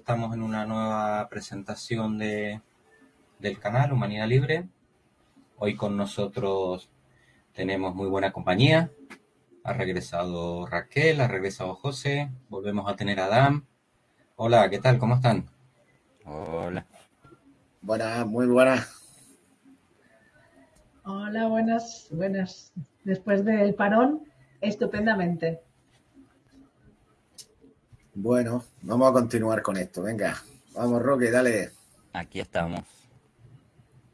estamos en una nueva presentación de, del canal Humanidad Libre. Hoy con nosotros tenemos muy buena compañía. Ha regresado Raquel, ha regresado José, volvemos a tener a Adam. Hola, ¿qué tal? ¿Cómo están? Hola. Buenas, muy buenas. Hola, buenas, buenas. Después del parón, estupendamente. Bueno, vamos a continuar con esto. Venga, vamos, Roque, dale. Aquí estamos.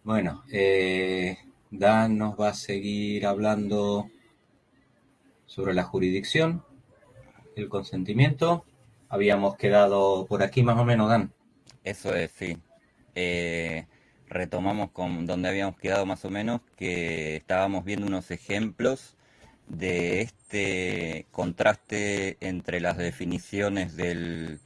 Bueno, eh, Dan nos va a seguir hablando sobre la jurisdicción, el consentimiento. Habíamos quedado por aquí más o menos, Dan. Eso es, sí. Eh, retomamos con donde habíamos quedado más o menos, que estábamos viendo unos ejemplos de este contraste entre las definiciones del,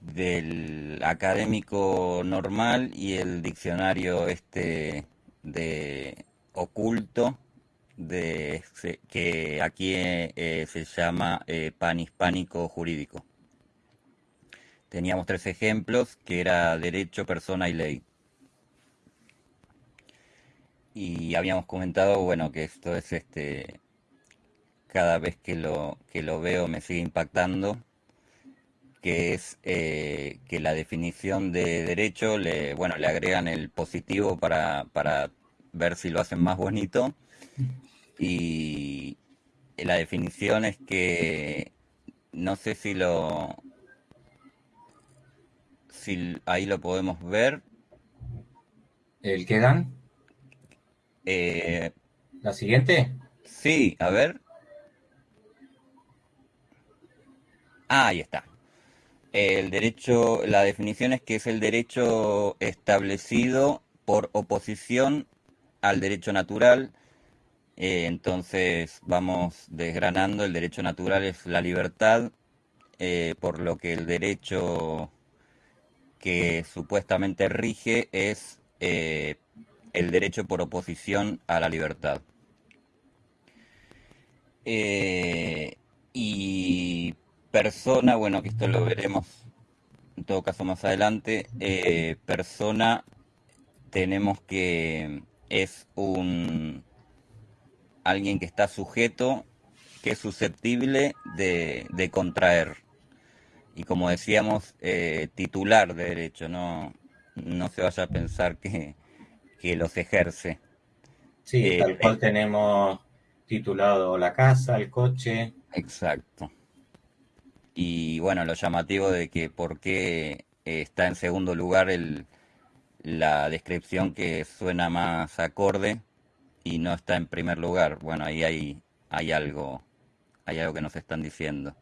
del académico normal y el diccionario este de oculto de que aquí eh, se llama eh, jurídico. Teníamos tres ejemplos que era derecho, persona y ley y habíamos comentado, bueno, que esto es este, cada vez que lo, que lo veo me sigue impactando, que es eh, que la definición de derecho, le, bueno, le agregan el positivo para, para ver si lo hacen más bonito, y la definición es que, no sé si lo, si ahí lo podemos ver. ¿El que dan? Eh, ¿La siguiente? Sí, a ver. Ah, ahí está. El derecho, la definición es que es el derecho establecido por oposición al derecho natural. Eh, entonces vamos desgranando, el derecho natural es la libertad, eh, por lo que el derecho que supuestamente rige es el derecho por oposición a la libertad. Eh, y persona, bueno, que esto lo veremos en todo caso más adelante, eh, persona tenemos que es un alguien que está sujeto, que es susceptible de, contraer. Y como decíamos, eh, titular de derecho, no, no se vaya a pensar que, que los ejerce. Sí, eh, tal cual tenemos titulado la casa, el coche. Exacto. Y bueno, lo llamativo de que por qué está en segundo lugar el, la descripción que suena más acorde y no está en primer lugar. Bueno, ahí hay, hay algo, hay algo que nos están diciendo.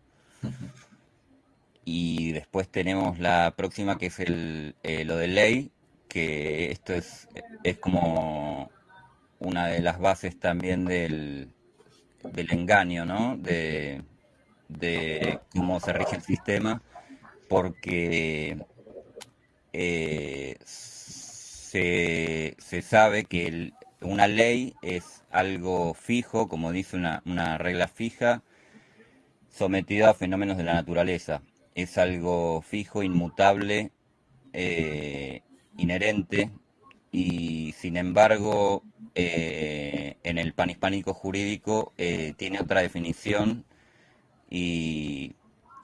y después tenemos la próxima que es el, eh, lo de ley, que esto es, es como una de las bases también del, del engaño, ¿no? De, cómo se rige el sistema, porque eh, se, sabe que una ley es algo fijo, como dice una, una regla fija, sometida a fenómenos de la naturaleza. Es algo fijo, inmutable, eh, inherente y sin embargo eh, en el panhispánico jurídico tiene otra definición y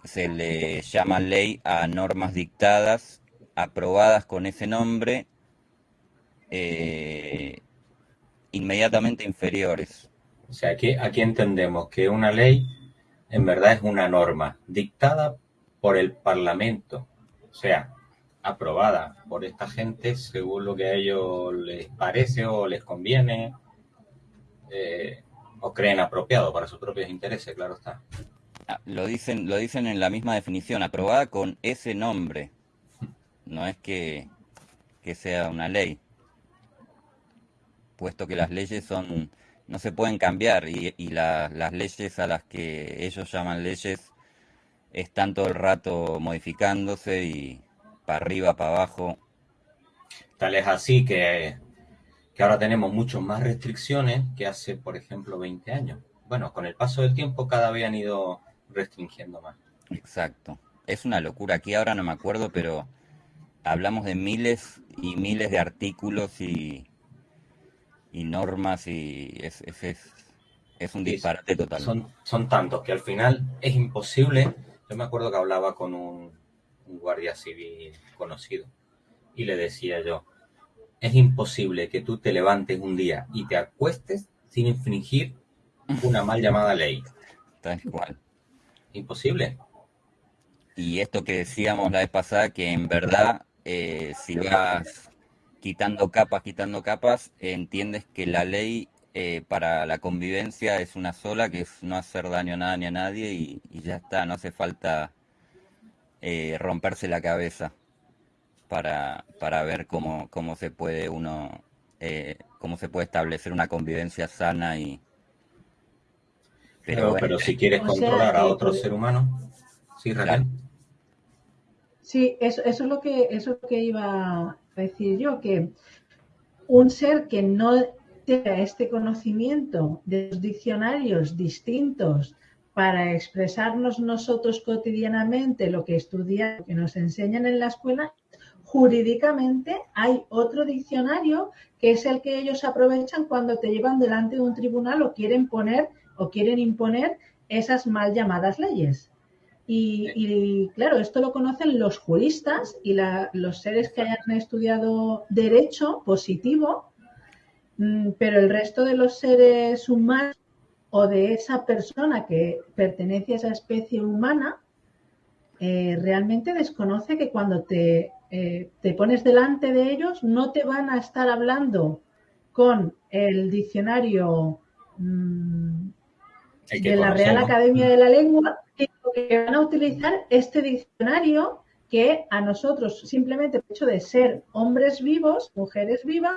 se le llama ley a normas dictadas aprobadas con ese nombre eh, inmediatamente inferiores. O sea, aquí, aquí entendemos que una ley en verdad es una norma dictada por el Parlamento. O sea, aprobada por esta gente según lo que a ellos les parece o les conviene eh, o creen apropiado para sus propios intereses, claro está. Ah, lo dicen, lo dicen en la misma definición, aprobada con ese nombre. No es que, sea una ley, puesto que las leyes son no se pueden cambiar y, las leyes a las que ellos llaman leyes están todo el rato modificándose y, para arriba, para abajo. Tal es así que, que ahora tenemos mucho más restricciones que hace, por ejemplo, 20 años. Bueno, con el paso del tiempo cada vez han ido restringiendo más. Exacto. Es una locura. Aquí ahora no me acuerdo, pero hablamos de miles y miles de artículos y, y normas y es, es, es, un disparate total. Son, son tantos que al final es imposible. Yo me acuerdo que hablaba con un, un guardia civil conocido y le decía yo, es imposible que tú te levantes un día y te acuestes sin infringir una mal llamada ley. Tal cual. Imposible. Y esto que decíamos la vez pasada, que en verdad, eh, si vas quitando capas, quitando capas, entiendes que la ley eh, para la convivencia es una sola, que es no hacer daño a nada ni a nadie y, ya está, no hace falta eh, romperse la cabeza para, para ver cómo, cómo se puede uno, cómo se puede establecer una convivencia sana y... Pero, pero si quieres controlar a otro ser humano, sí, Raquel. Sí, eso, eso, es lo que, eso es lo que iba a decir yo, que un ser que no tenga este conocimiento de los diccionarios distintos para expresarnos nosotros cotidianamente lo que estudiamos, que nos enseñan en la escuela, jurídicamente hay otro diccionario que es el que ellos aprovechan cuando te llevan delante de un tribunal o quieren poner o quieren imponer esas mal llamadas leyes. Y, claro, esto lo conocen los juristas y los seres que hayan estudiado derecho positivo, mm, pero el resto de los seres humanos o de esa persona que pertenece a esa especie humana, eh, realmente desconoce que cuando te, eh, te pones delante de ellos no te van a estar hablando con el diccionario mm, de la Real Academia de la Lengua, que van a utilizar este diccionario que a nosotros, simplemente el hecho de ser hombres vivos, mujeres vivas,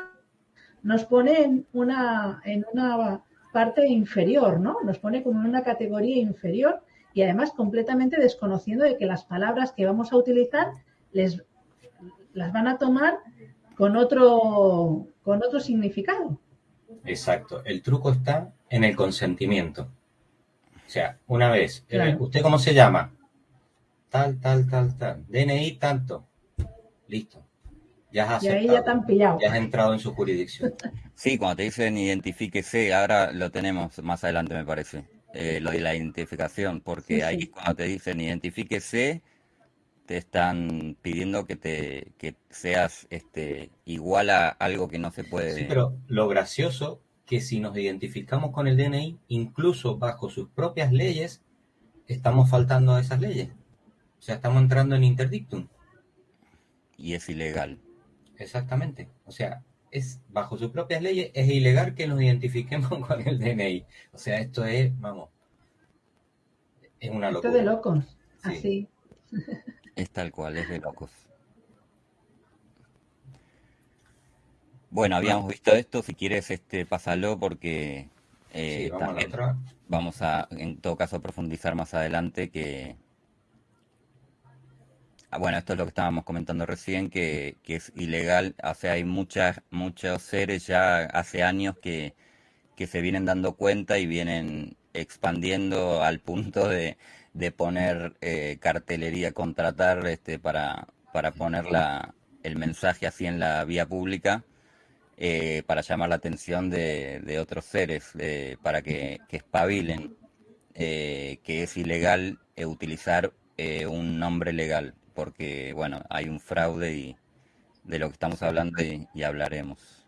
nos pone en una, en una parte inferior, ¿no? Nos pone como en una categoría inferior y además completamente desconociendo de que las palabras que vamos a utilizar les, las van a tomar con otro, con otro significado. Exacto. El truco está en el consentimiento. O sea, una vez, eh, ¿usted cómo se llama? Tal, tal, tal, tal. DNI tanto. Listo. Ya has y ahí ya pillado. Ya has entrado en su jurisdicción. Sí, cuando te dicen identifíquese, ahora lo tenemos más adelante, me parece. Eh, lo de la identificación, porque ahí cuando te dicen identifíquese, te están pidiendo que te que seas este igual a algo que no se puede. Sí, pero lo gracioso que si nos identificamos con el DNI, incluso bajo sus propias leyes, estamos faltando a esas leyes. O sea, estamos entrando en interdictum. Y es ilegal. Exactamente. O sea, es bajo sus propias leyes es ilegal que nos identifiquemos con el DNI. O sea, esto es, vamos, es una locura. Esto de locos, así. Es tal cual, es de locos. Bueno, habíamos visto esto, si quieres este pásalo porque eh, vamos, a vamos a en todo caso profundizar más adelante que ah, bueno, esto es lo que estábamos comentando recién, que, que es ilegal, o sea, hay muchas, muchos seres ya hace años que, que se vienen dando cuenta y vienen expandiendo al punto de, de poner eh, cartelería, contratar este, para, para poner la, el mensaje así en la vía pública eh, para llamar la atención de, otros seres, para que, espabilen eh, que es ilegal eh, utilizar un nombre legal, porque bueno, hay un fraude y de lo que estamos hablando y, hablaremos.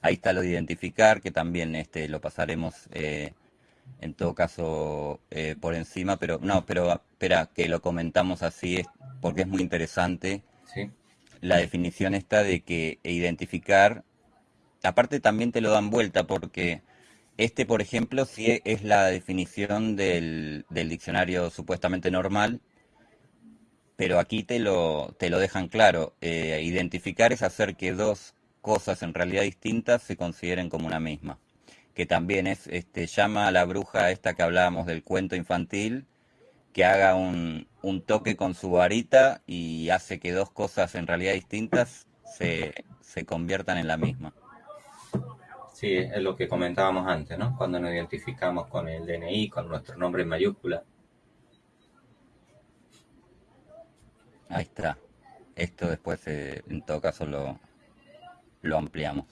Ahí está lo de identificar, que también este, lo pasaremos en todo caso por encima, pero no, pero espera, que lo comentamos así es porque es muy interesante. Sí la definición está de que identificar, aparte también te lo dan vuelta porque este, por ejemplo, sí es la definición del, diccionario supuestamente normal, pero aquí te lo, te lo dejan claro. Eh, identificar es hacer que dos cosas en realidad distintas se consideren como una misma. Que también es, este, llama a la bruja esta que hablábamos del cuento infantil, que haga un, un toque con su varita y hace que dos cosas en realidad distintas se, se conviertan en la misma. Sí, es lo que comentábamos antes, ¿no? Cuando nos identificamos con el DNI, con nuestro nombre en mayúscula. Ahí está. Esto después, eh, en todo caso, lo, lo ampliamos.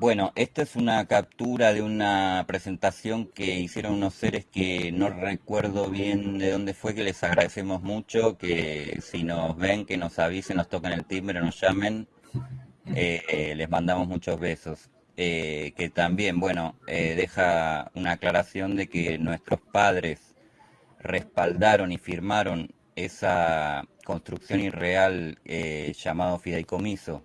Bueno, esta es una captura de una presentación que hicieron unos seres que no recuerdo bien de dónde fue, que les agradecemos mucho, que si nos ven, que nos avisen, nos toquen el timbre, nos llamen, eh, les mandamos muchos besos. Eh, que también, bueno, eh, deja una aclaración de que nuestros padres respaldaron y firmaron esa construcción irreal llamado fideicomiso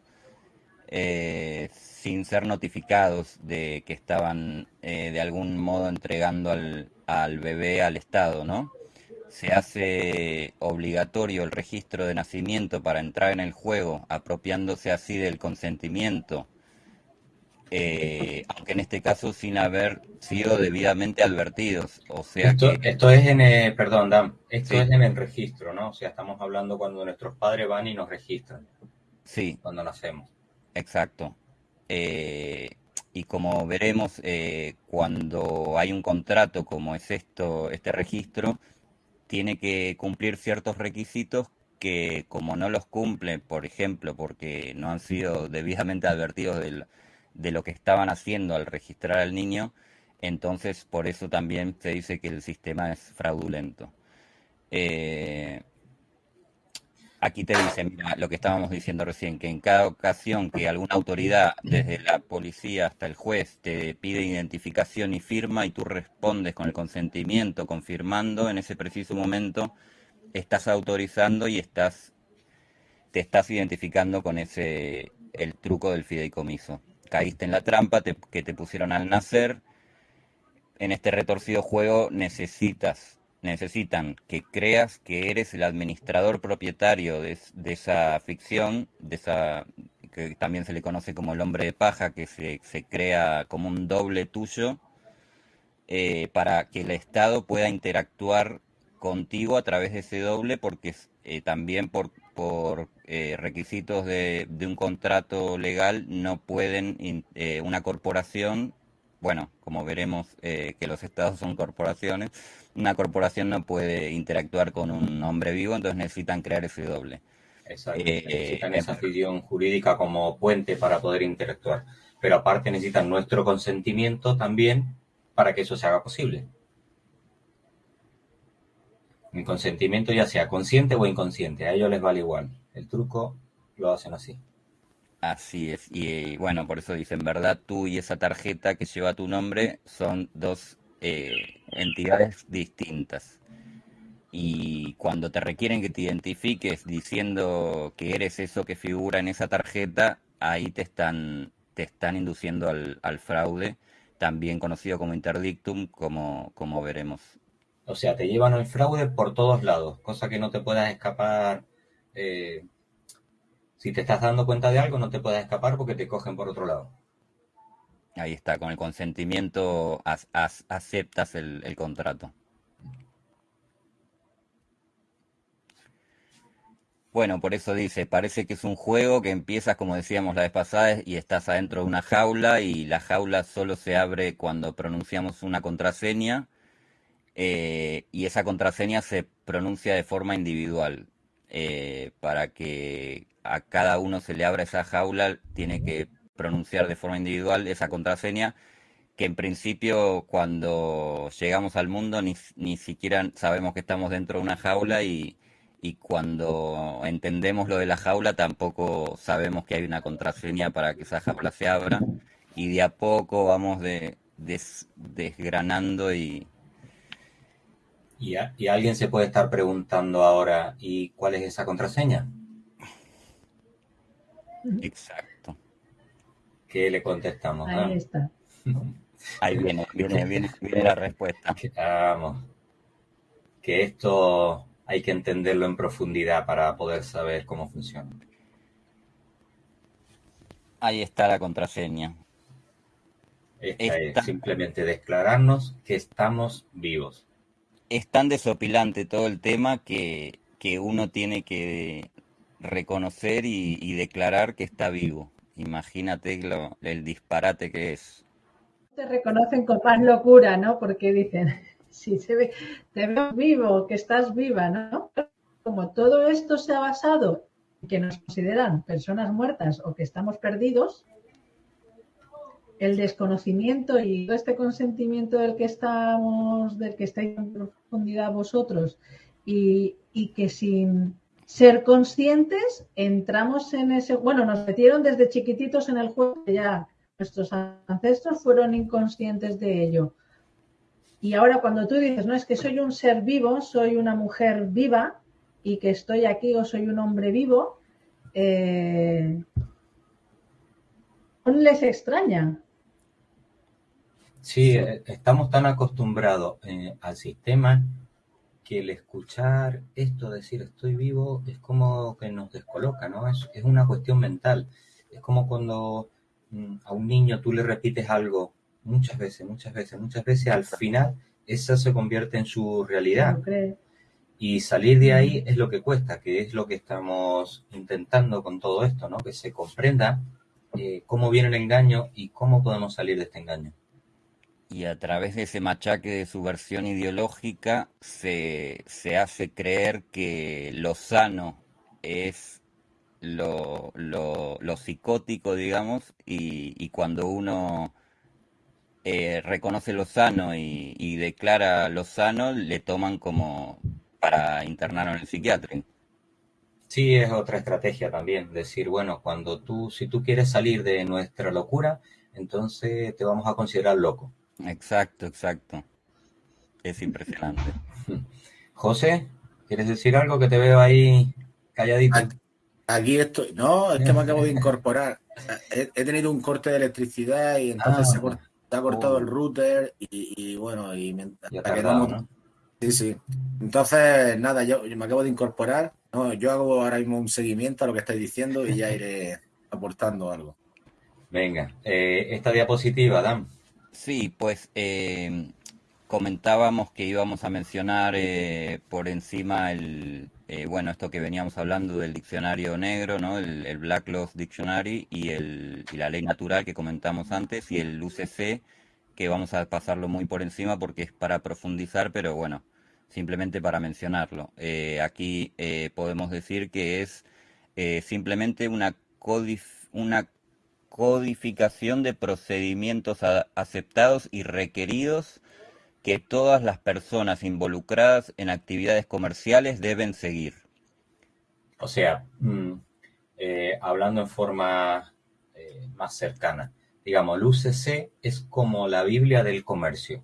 sin ser notificados de que estaban eh, de algún modo entregando al, al bebé al Estado, ¿no? Se hace obligatorio el registro de nacimiento para entrar en el juego, apropiándose así del consentimiento, eh, aunque en este caso sin haber sido debidamente advertidos. O sea esto, que... esto es en el, perdón, Dan, esto es en el registro, ¿no? O sea, estamos hablando cuando nuestros padres van y nos registran. Sí. Cuando nacemos. Exacto. Eh, y como veremos, eh, cuando hay un contrato como es esto, este registro, tiene que cumplir ciertos requisitos que como no los cumple, por ejemplo, porque no han sido debidamente advertidos de lo que estaban haciendo al registrar al niño, entonces por eso también se dice que el sistema es fraudulento. Eh, aquí te dice, mira, lo que estábamos diciendo recién, que en cada ocasión que alguna autoridad, desde la policía hasta el juez, te pide identificación y firma y tú respondes con el consentimiento, confirmando, en ese preciso momento estás autorizando y estás te estás identificando con ese el truco del fideicomiso. Caíste en la trampa que te pusieron al nacer. En este retorcido juego necesitas necesitan que creas que eres el administrador propietario de, esa ficción, de esa que también se le conoce como el hombre de paja, que se, crea como un doble tuyo, eh, para que el Estado pueda interactuar contigo a través de ese doble, porque eh, también por, por eh, requisitos de, de, un contrato legal no pueden una corporación, bueno, como veremos que los estados son corporaciones, una corporación no puede interactuar con un hombre vivo, entonces necesitan crear ese doble. Exacto, eh, necesitan esa ficción jurídica como puente para poder interactuar. Pero aparte necesitan nuestro consentimiento también para que eso se haga posible. Mi consentimiento ya sea consciente o inconsciente, a ellos les vale igual. El truco lo hacen así. Así es, y bueno, por eso dicen, ¿verdad? Tú y esa tarjeta que lleva tu nombre son dos eh, entidades distintas. Y cuando te requieren que te identifiques diciendo que eres eso que figura en esa tarjeta, ahí te están, te están induciendo al, fraude, también conocido como interdictum, como, como veremos. O sea, te llevan al fraude por todos lados, cosa que no te puedas escapar. Eh, si te estás dando cuenta de algo, no te puedas escapar porque te cogen por otro lado. Ahí está, con el consentimiento aceptas el, contrato. Bueno, por eso dice, parece que es un juego que empiezas, como decíamos la vez pasada, y estás adentro de una jaula y la jaula solo se abre cuando pronunciamos una contraseña eh, y esa contraseña se pronuncia de forma individual. Eh, para que a cada uno se le abra esa jaula, tiene que pronunciar de forma individual esa contraseña que en principio cuando llegamos al mundo ni, ni siquiera sabemos que estamos dentro de una jaula y, y, cuando entendemos lo de la jaula tampoco sabemos que hay una contraseña para que esa jaula se abra. Y de a poco vamos de, desgranando y... y... Y alguien se puede estar preguntando ahora, ¿y cuál es esa contraseña? Exacto. ¿Qué le contestamos? Ahí está. Ahí viene, viene, viene, la respuesta. Vamos. Que esto hay que entenderlo en profundidad para poder saber cómo funciona. Ahí está la contraseña. Esta es simplemente declararnos que estamos vivos. Es tan desopilante todo el tema que, que uno tiene que reconocer y declarar que está vivo Imagínate lo, el disparate que es. Te reconocen con más locura, ¿no? Porque dicen, si se ve, te veo vivo, que estás viva, ¿no? Como todo esto se ha basado en que nos consideran personas muertas o que estamos perdidos, el desconocimiento y este consentimiento del que estamos, del que estáis en profundidad vosotros, y, que sin ser conscientes entramos en ese, bueno, nos metieron desde chiquititos en el juego, ya nuestros ancestros fueron inconscientes de ello. Y ahora cuando tú dices, no, es que soy un ser vivo, soy una mujer viva y que estoy aquí o soy un hombre vivo, eh, les extraña. Sí, eh, estamos tan acostumbrados eh, al sistema que el escuchar esto, decir estoy vivo, es como que nos descoloca, ¿no? Es, es una cuestión mental. Es como cuando mm, a un niño tú le repites algo muchas veces, muchas veces, muchas veces, al final esa se convierte en su realidad. Y salir de ahí es lo que cuesta, que es lo que estamos intentando con todo esto, ¿no? Que se comprenda eh, cómo viene el engaño y cómo podemos salir de este engaño. Y a través de ese machaque de su versión ideológica se, se hace creer que lo sano es lo, lo, lo psicótico, digamos, y, cuando uno eh, reconoce lo sano y, y, declara lo sano, le toman como para internarlo en el psiquiatra. Sí, es otra estrategia también, decir, bueno, cuando tú, si tú quieres salir de nuestra locura, entonces te vamos a considerar loco. Exacto, exacto. Es impresionante. José, ¿quieres decir algo que te veo ahí calladito? Aquí estoy. No, es que me acabo de incorporar. He, he tenido un corte de electricidad y entonces ah, se, ha, se, ha, cortado oh. el router y, y bueno, y me, tardado, ¿no? Sí, sí. Entonces, nada, yo, yo, me acabo de incorporar. No, yo hago ahora mismo un seguimiento a lo que estáis diciendo y ya iré aportando algo. Venga, eh, esta diapositiva, Dan. Sí, pues eh, comentábamos que íbamos a mencionar eh, por encima el, eh, bueno, esto que veníamos hablando del diccionario negro, ¿no? El, Black Law Dictionary y, el, y la ley natural que comentamos antes y el UCC, que vamos a pasarlo muy por encima porque es para profundizar, pero bueno, simplemente para mencionarlo. Eh, aquí eh, podemos decir que es simplemente una, codif una codificación de procedimientos aceptados y requeridos que todas las personas involucradas en actividades comerciales deben seguir. O sea, mmm, eh, hablando en forma eh, más cercana, digamos, el UCC es como la Biblia del comercio.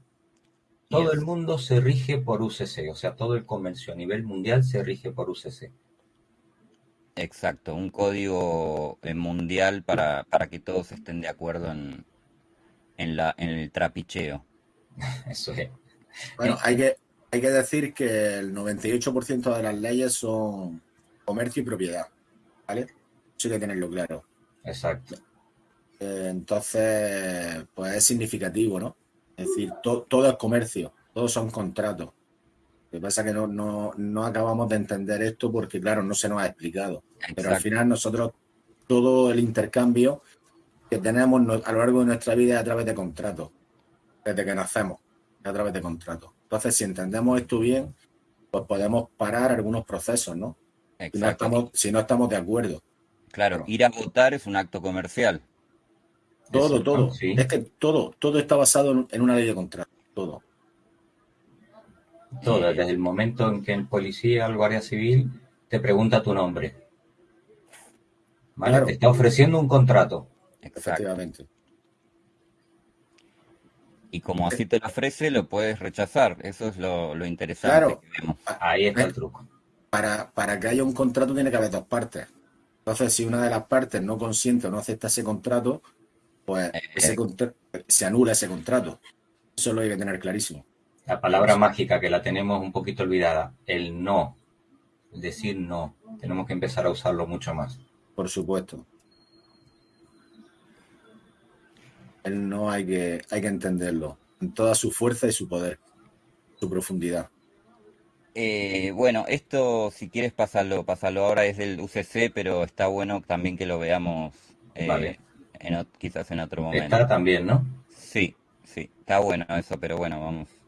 Todo yes. el mundo se rige por UCC, o sea, todo el comercio a nivel mundial se rige por UCC. Exacto, un código eh, mundial para, para que todos estén de acuerdo en, en, la, en el trapicheo. Eso es. Bueno, hay que, hay que decir que el 98% de las leyes son comercio y propiedad, ¿vale? Eso hay que tenerlo claro. Exacto. Eh, entonces, pues es significativo, ¿no? Es decir, to, todo es comercio, todos son contratos. Lo que pasa es que no, no, no, acabamos de entender esto porque, claro, no se nos ha explicado. Exacto. Pero al final nosotros, todo el intercambio que tenemos a lo largo de nuestra vida es a través de contratos, desde que nacemos, a través de contratos. Entonces, si entendemos esto bien, pues podemos parar algunos procesos, ¿no? Si no, estamos, si no estamos de acuerdo. Claro, ir a votar es un acto comercial. Todo, todo. Sí. Es que todo, todo está basado en una ley de contrato, todo. Todo, desde el momento en que el policía o el guardia civil te pregunta tu nombre. ¿Vale? Claro. Te está ofreciendo un contrato. Efectivamente. Y como así te lo ofrece, lo puedes rechazar. Eso es lo, lo interesante claro. que vemos. Ahí está el truco. Para, para que haya un contrato tiene que haber dos partes. Entonces, si una de las partes no consiente o no acepta ese contrato, pues eh, ese contra se anula ese contrato. Eso lo hay que tener clarísimo. La palabra mágica que la tenemos un poquito olvidada, el no, el decir no, tenemos que empezar a usarlo mucho más. Por supuesto. El no hay que, hay que entenderlo en toda su fuerza y su poder, su profundidad. Eh, bueno, esto si quieres pasarlo, pasarlo ahora es del UCC, pero está bueno también que lo veamos eh, quizás en otro momento. Está también, ¿no? Sí, sí, está bueno eso, pero bueno, vamos.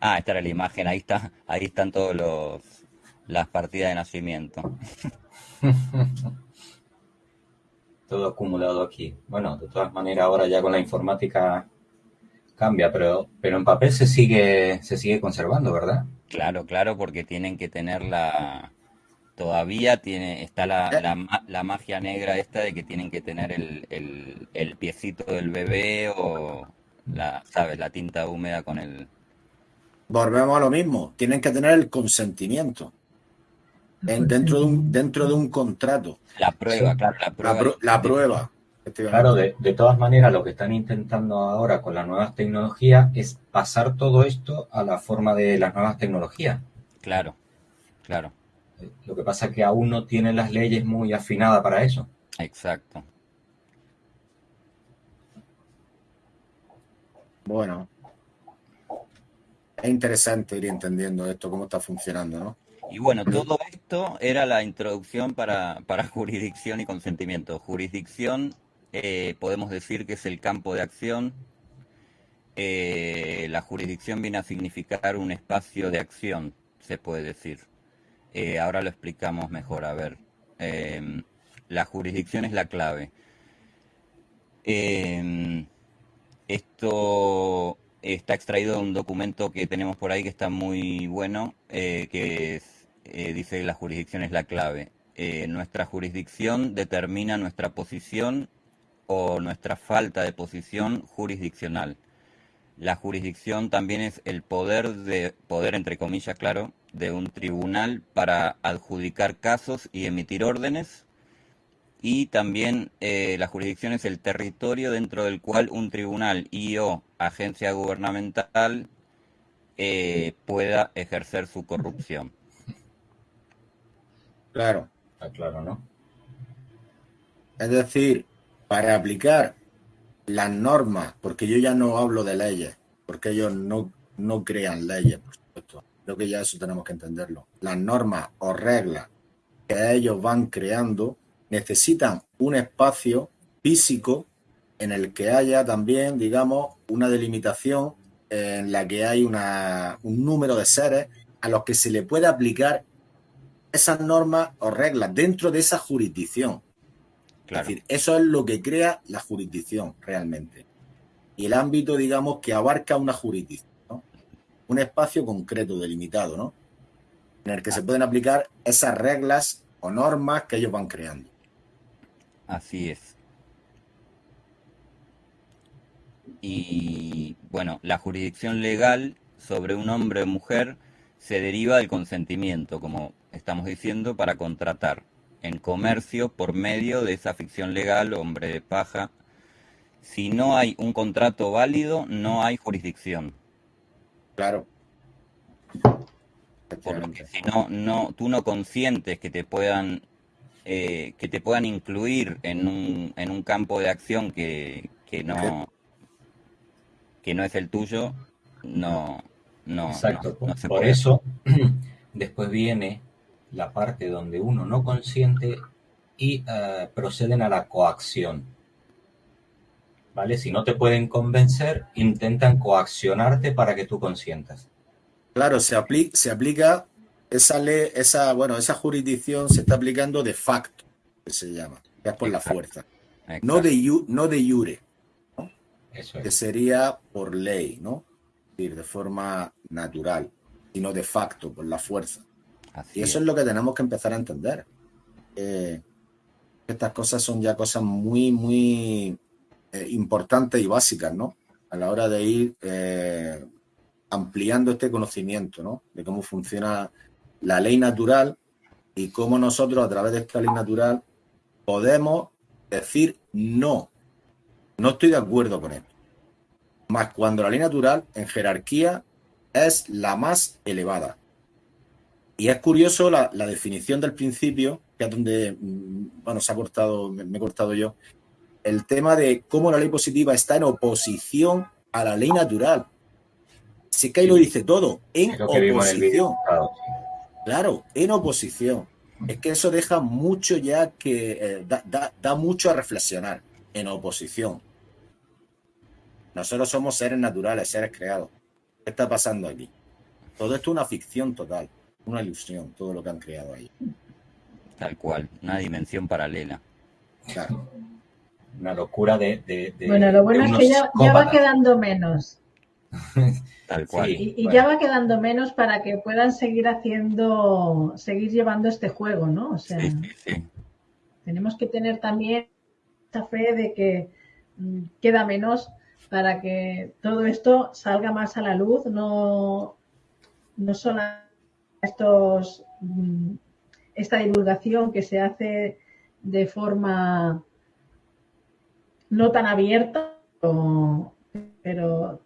Ah, esta era la imagen, ahí está, ahí están todos los las partidas de nacimiento. Todo acumulado aquí. Bueno, de todas maneras ahora ya con la informática cambia, pero, pero en papel se sigue, se sigue conservando, ¿verdad? Claro, claro, porque tienen que tener la, todavía tiene, está la, la, magia negra esta de que tienen que tener el, el, el, piecito del bebé o la, ¿sabes? La tinta húmeda con el... Volvemos a lo mismo, tienen que tener el consentimiento dentro, de un, dentro de un contrato. La prueba, claro, la prueba. La, prueba. Claro, de, de, todas maneras, lo que están intentando ahora con las nuevas tecnologías es pasar todo esto a la forma de las nuevas tecnologías. Claro, claro. Lo que pasa es que aún no tienen las leyes muy afinadas para eso. Exacto. Bueno, es interesante ir entendiendo esto, cómo está funcionando, ¿no? Y bueno, todo esto era la introducción para, jurisdicción y consentimiento. Jurisdicción, eh, podemos decir que es el campo de acción. Eh, la jurisdicción viene a significar un espacio de acción, se puede decir. Eh, ahora lo explicamos mejor. A ver, em, la jurisdicción es la clave. Em, esto está extraído de un documento que tenemos por ahí que está muy bueno, que es eh, dice la jurisdicción es la clave. Eh, nuestra jurisdicción determina nuestra posición o nuestra falta de posición jurisdiccional. La jurisdicción también es el poder de poder entre comillas, claro, de un tribunal para adjudicar casos y emitir órdenes. Y también eh, la jurisdicción es el territorio dentro del cual un tribunal y o agencia gubernamental pueda ejercer su corrupción. Claro. Está claro, ¿no? Es decir, para aplicar las normas, porque yo ya no hablo de leyes, porque ellos no, no crean leyes, por supuesto. Creo que ya eso tenemos que entenderlo. Las normas o reglas que ellos van creando necesitan un espacio físico en el que haya también, digamos, una delimitación en la que hay una, un número de seres a los que se le puede aplicar esas normas o reglas dentro de esa jurisdicción. Es decir, eso es lo que crea la jurisdicción realmente. Y el ámbito, digamos, que abarca una jurisdicción, un espacio concreto, delimitado, ¿no? En el que se pueden aplicar esas reglas o normas que ellos van creando. Así es. Y bueno, la jurisdicción legal sobre un hombre o mujer se deriva del consentimiento, como estamos diciendo, para contratar en comercio por medio de esa ficción legal, hombre de paja. Si no hay un contrato válido, no hay jurisdicción. Claro. Porque si no, no, tú no consientes que te puedan eh, que te puedan incluir en un, en un campo de acción que, que no que no es el tuyo, no, no. Exacto. por eso después viene la parte donde uno no consiente y eh, proceden a la coacción. ¿Vale? Si no te pueden convencer, intentan coaccionarte para que tú consientas. Claro, se, aplica, se aplica esa ley, esa, bueno, esa jurisdicción se está aplicando de facto, que se llama, es por la fuerza. No de, no de jure, que sería por ley, ¿no? de forma natural, sino de facto, por la fuerza y eso es. lo que tenemos que empezar a entender. estas cosas son ya cosas muy, muy eh, importantes y básicas, ¿no? A la hora de ir eh, ampliando este conocimiento, ¿no? De cómo funciona la ley natural y cómo nosotros a través de esta ley natural podemos decir no. No estoy de acuerdo con esto. Más cuando la ley natural en jerarquía es la más elevada. Y es curioso la, definición del principio, que es donde, mm, bueno, se ha cortado, me, he cortado yo, el tema de cómo la ley positiva está en oposición a la ley natural. Sí que ahí lo dice todo, en oposición. Claro, en oposición. Es que eso deja mucho ya que eh, da, mucho a reflexionar. en oposición. Nosotros somos seres naturales, seres creados. ¿Qué está pasando aquí? Todo esto es una ficción total, una ilusión, todo lo que han creado ahí. Tal cual, una dimensión paralela. Claro. Una locura de... de- de- Bueno, lo bueno es que ya, ya va quedando menos. Tal cual. Sí. Y, y bueno. ya va quedando menos para que puedan seguir haciendo, seguir llevando este juego, ¿no? O sea, Sí, sí, sí. tenemos que tener también esa fe de que mm, queda menos para que todo esto salga más a la luz, no, no solo estos, mm, esta divulgación que se hace de forma no tan abierta, pero, pero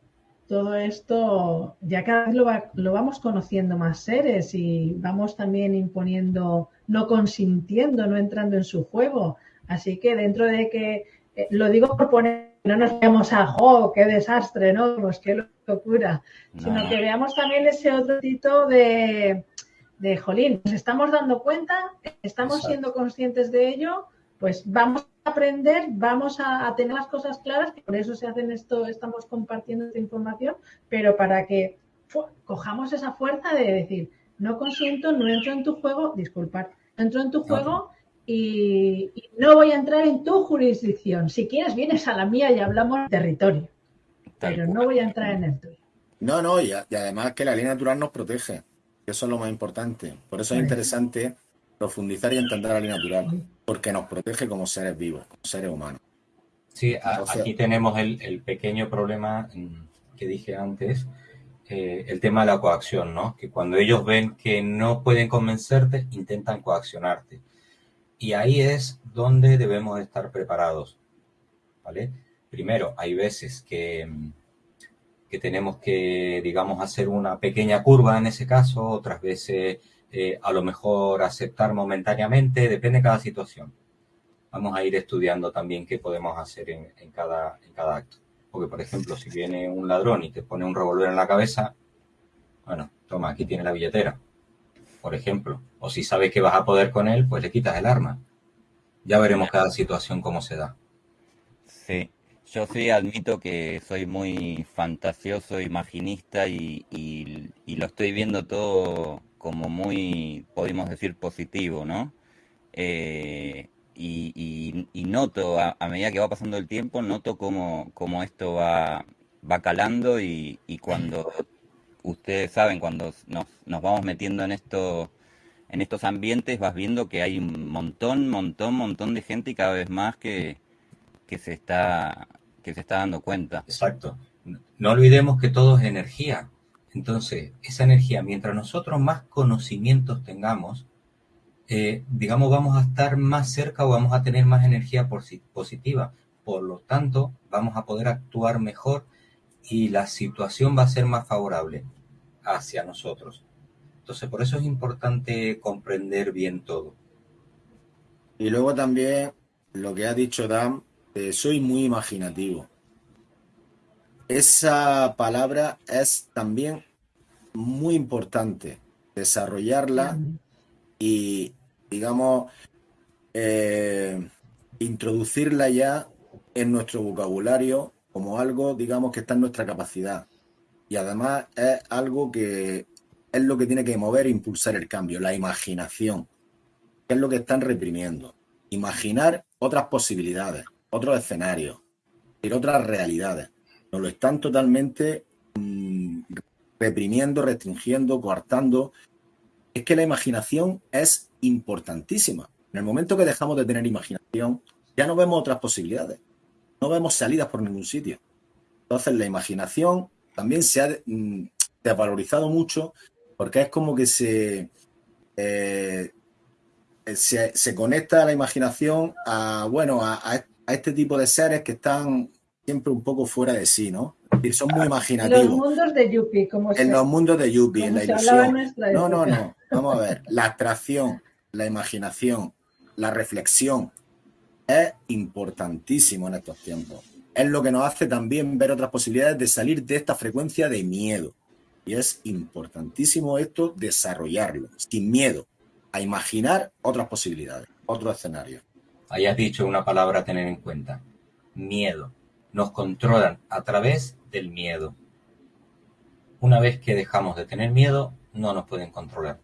todo esto ya cada vez lo, va- lo vamos conociendo más seres y vamos también imponiendo, no consintiendo, no entrando en su juego. Así que dentro de que, eh, lo digo por poner, no nos veamos a, ¡oh, qué desastre, ¿no? Pues qué locura, No, sino no. que veamos también ese otro tito de, de, jolín, nos estamos dando cuenta, estamos Exacto. siendo conscientes de ello, pues vamos aprender, vamos a, a tener las cosas claras, que por eso se hacen esto, estamos compartiendo esta información, pero para que fu- cojamos esa fuerza de decir, no consiento, no entro en tu juego, disculpad, no entro en tu juego y, y no voy a entrar en tu jurisdicción. Si quieres, vienes a la mía y hablamos de territorio, Tal pero cual. no voy a entrar en el tuyo. No, no, y, a- y además que la ley natural nos protege. Eso es lo más importante. Por eso es interesante profundizar y entender la ley natural, porque nos protege como seres vivos, como seres humanos. Sí, Entonces- aquí tenemos el, el pequeño problema mm, que dije antes, eh, el tema de la coacción, ¿no? Que cuando ellos ven que no pueden convencerte, intentan coaccionarte. Y ahí es donde debemos estar preparados, ¿vale? Primero, hay veces que, mm, que tenemos que, digamos, hacer una pequeña curva en ese caso, otras veces eh, a lo mejor aceptar momentáneamente, depende de cada situación vamos a ir estudiando también qué podemos hacer en, en cada, en cada acto. Porque, por ejemplo, si viene un ladrón y te pone un revólver en la cabeza, bueno, toma, aquí tiene la billetera, por ejemplo. O si sabes que vas a poder con él, pues le quitas el arma. Ya veremos cada situación cómo se da. Sí, yo sí admito que soy muy fantasioso, imaginista y, y- lo estoy viendo todo como muy, podemos decir, positivo, ¿no? Eh, y, y- y noto, a, a medida que va pasando el tiempo, noto cómo, cómo esto va, va calando y, y cuando ustedes saben, cuando nos, nos vamos metiendo en esto, en estos ambientes, vas viendo que hay un montón, montón, montón de gente y cada vez más que que se está que se está dando cuenta. Exacto. No olvidemos que todo es energía. Entonces, esa energía, mientras nosotros más conocimientos tengamos, eh, digamos, vamos a estar más cerca o vamos a tener más energía posi- positiva. Por lo tanto, vamos a poder actuar mejor y la situación va a ser más favorable hacia nosotros. Entonces, por eso es importante comprender bien todo. Y luego también lo que ha dicho Dan, soy muy imaginativo. Esa palabra es también muy importante desarrollarla y, digamos, eh, introducirla ya en nuestro vocabulario como algo, digamos, que está en nuestra capacidad. Y además es algo que es lo que tiene que mover e impulsar el cambio, la imaginación, que es lo que están reprimiendo. Imaginar otras posibilidades, otros escenarios, otras realidades. Nos lo están totalmente mm, reprimiendo, restringiendo, coartando. Es que la imaginación es importantísima. En el momento que dejamos de tener imaginación, ya no vemos otras posibilidades. No vemos salidas por ningún sitio. Entonces la imaginación también se ha mm, desvalorizado mucho porque es como que se, eh, se, se conecta la imaginación a, bueno, a, a- a este tipo de seres que están siempre un poco fuera de sí, ¿no? Es decir, son muy Los imaginativos. mundos de Yuppie, como En se, los mundos de Yuppie, en la en ilusión. No, no, no. Vamos a ver. La abstracción, la imaginación, la reflexión es importantísimo en estos tiempos. Es lo que nos hace también ver otras posibilidades de salir de esta frecuencia de miedo. Y es importantísimo esto desarrollarlo, sin miedo, a imaginar otras posibilidades, otros escenarios. Hayas dicho una palabra a tener en cuenta. miedo. Nos controlan a través del miedo. Una vez que dejamos de tener miedo, no nos pueden controlar.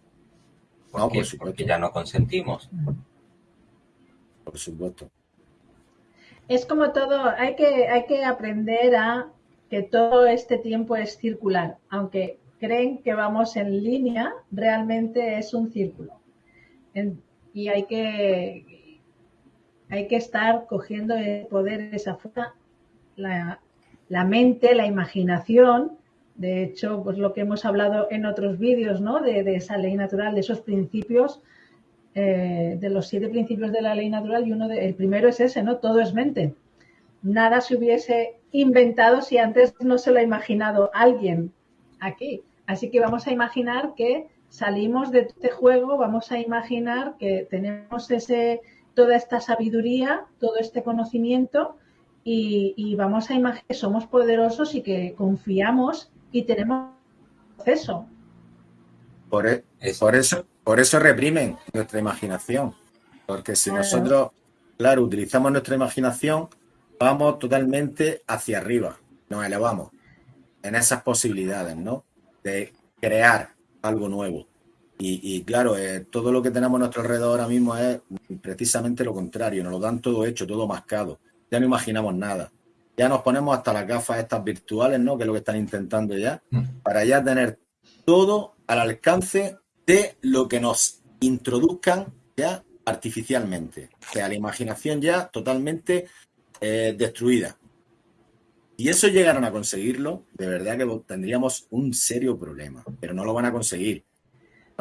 ¿Por No, qué? por supuesto. Porque ya no consentimos. Por supuesto. Es como todo, hay que, hay que aprender a que todo este tiempo es circular. Aunque creen que vamos en línea, realmente es un círculo. En- y hay que, hay que estar cogiendo el poder esa fuerza, la, mente, la imaginación. De hecho, pues lo que hemos hablado en otros vídeos, ¿no? De, de esa ley natural, de esos principios, eh, de los siete principios de la ley natural, y uno de, el primero es ese, ¿no? Todo es mente. Nada se hubiese inventado si antes no se lo ha imaginado alguien aquí. Así que vamos a imaginar que salimos de este juego, vamos a imaginar que tenemos ese, toda esta sabiduría, todo este conocimiento y, y vamos a imaginar que somos poderosos y que confiamos y tenemos proceso. Por, e- Es- por eso, por eso reprimen nuestra imaginación. Porque si Claro. nosotros, claro, utilizamos nuestra imaginación, vamos totalmente hacia arriba, nos elevamos en esas posibilidades, ¿no? De crear algo nuevo. Y, y claro, eh, todo lo que tenemos a nuestro alrededor ahora mismo es precisamente lo contrario, nos lo dan todo hecho, todo mascado. Ya no imaginamos nada. Ya nos ponemos hasta las gafas estas virtuales, ¿no? Que es lo que están intentando ya, para ya tener todo al alcance de lo que nos introduzcan ya artificialmente. O sea, la imaginación ya totalmente eh, destruida. Y eso llegaron a conseguirlo, de verdad que tendríamos un serio problema, pero no lo van a conseguir.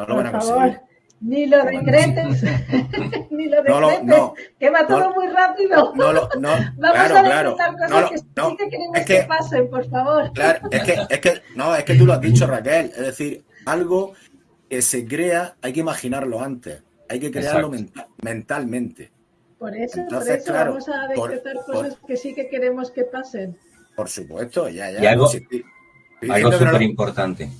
No lo Por van a favor, conseguir. ni lo No decretes, ni lo No lo, decretes, no, que va todo no. muy rápido. no lo, no, Vamos claro, a claro. decretar cosas No, que no, sí que queremos es que, que, pasen, por favor. Claro, es que, es que, no, es que tú lo has dicho, Raquel. Es decir, algo que se crea, hay que imaginarlo antes. Hay que crearlo mentalmente. Por eso, Entonces, por eso claro, vamos a decretar por- cosas que sí que queremos que pasen. Por supuesto, ya, ya. Y algo- Sí, sí. Estoy Algo no súper lo- importante.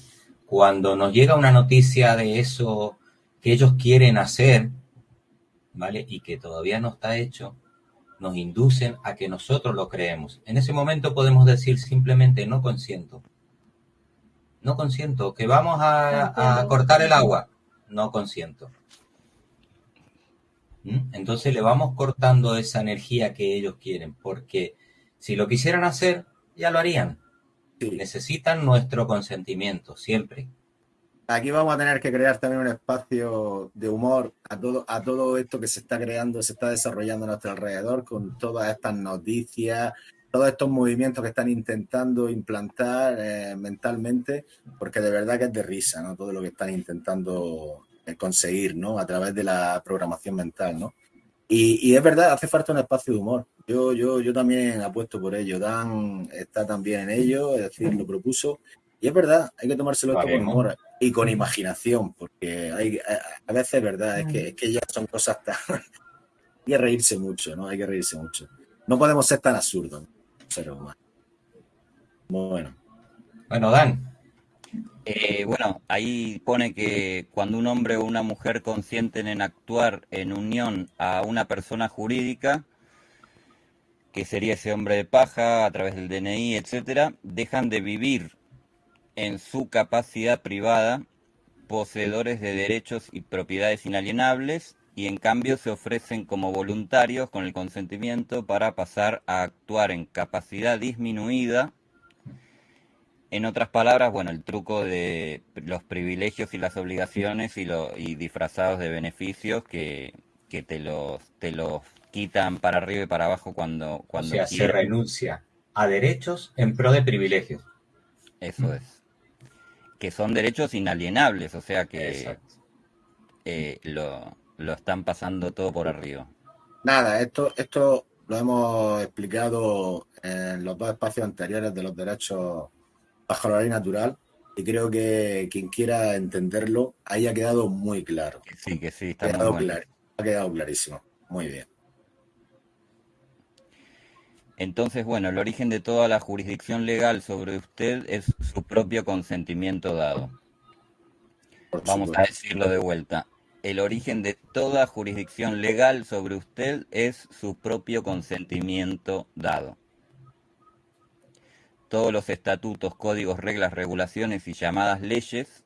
Cuando nos llega una noticia de eso que ellos quieren hacer, ¿vale? Y que todavía no está hecho, nos inducen a que nosotros lo creemos. En ese momento podemos decir simplemente no consiento. No consiento. Que vamos a, cortar el agua. No consiento. ¿Mm? Entonces le vamos cortando esa energía que ellos quieren, porque si lo quisieran hacer, ya lo harían sí. necesitan nuestro consentimiento, siempre. Aquí vamos a tener que crear también un espacio de humor a todo, a todo esto que se está creando, se está desarrollando a nuestro alrededor con todas estas noticias, todos estos movimientos que están intentando implantar eh, mentalmente, porque de verdad que es de risa, ¿no? Todo lo que están intentando eh, conseguir, ¿no? A través de la programación mental, ¿no? Y, y es verdad, hace falta un espacio de humor. Yo, yo, yo también apuesto por ello. Dan está también en ello, es decir, lo propuso. Y es verdad, hay que tomárselo esto con humor y con imaginación, porque hay, a, a veces es verdad, es que, es que ya son cosas tan... hay que reírse mucho, ¿no? Hay que reírse mucho. No podemos ser tan absurdos, ser humanos. Bueno, Bueno, Dan, Eh, bueno, ahí pone que cuando un hombre o una mujer consienten en actuar en unión a una persona jurídica, que sería ese hombre de paja a través del DNI, etcétera, dejan de vivir en su capacidad privada, poseedores de derechos y propiedades inalienables, y en cambio se ofrecen como voluntarios con el consentimiento para pasar a actuar en capacidad disminuida en otras palabras, bueno, el truco de los privilegios y las obligaciones y, lo, y disfrazados de beneficios que, que te los te los quitan para arriba y para abajo cuando, o cuando sea, se renuncia a derechos en pro de privilegios. Eso es. Que son derechos inalienables, o sea que eh, lo, lo están pasando todo por arriba. nada, esto, esto lo hemos explicado en los dos espacios anteriores de los derechos bajo la ley natural y creo que quien quiera entenderlo ahí ha quedado muy claro. Que sí, que sí, Ha está muy quedado, bueno. clar- ha quedado clarísimo. Muy bien. Entonces, bueno, el origen de toda la jurisdicción legal sobre usted es su propio consentimiento dado. Vamos a decirlo de vuelta. el origen de toda jurisdicción legal sobre usted es su propio consentimiento dado. Todos los estatutos, códigos, reglas, regulaciones y llamadas leyes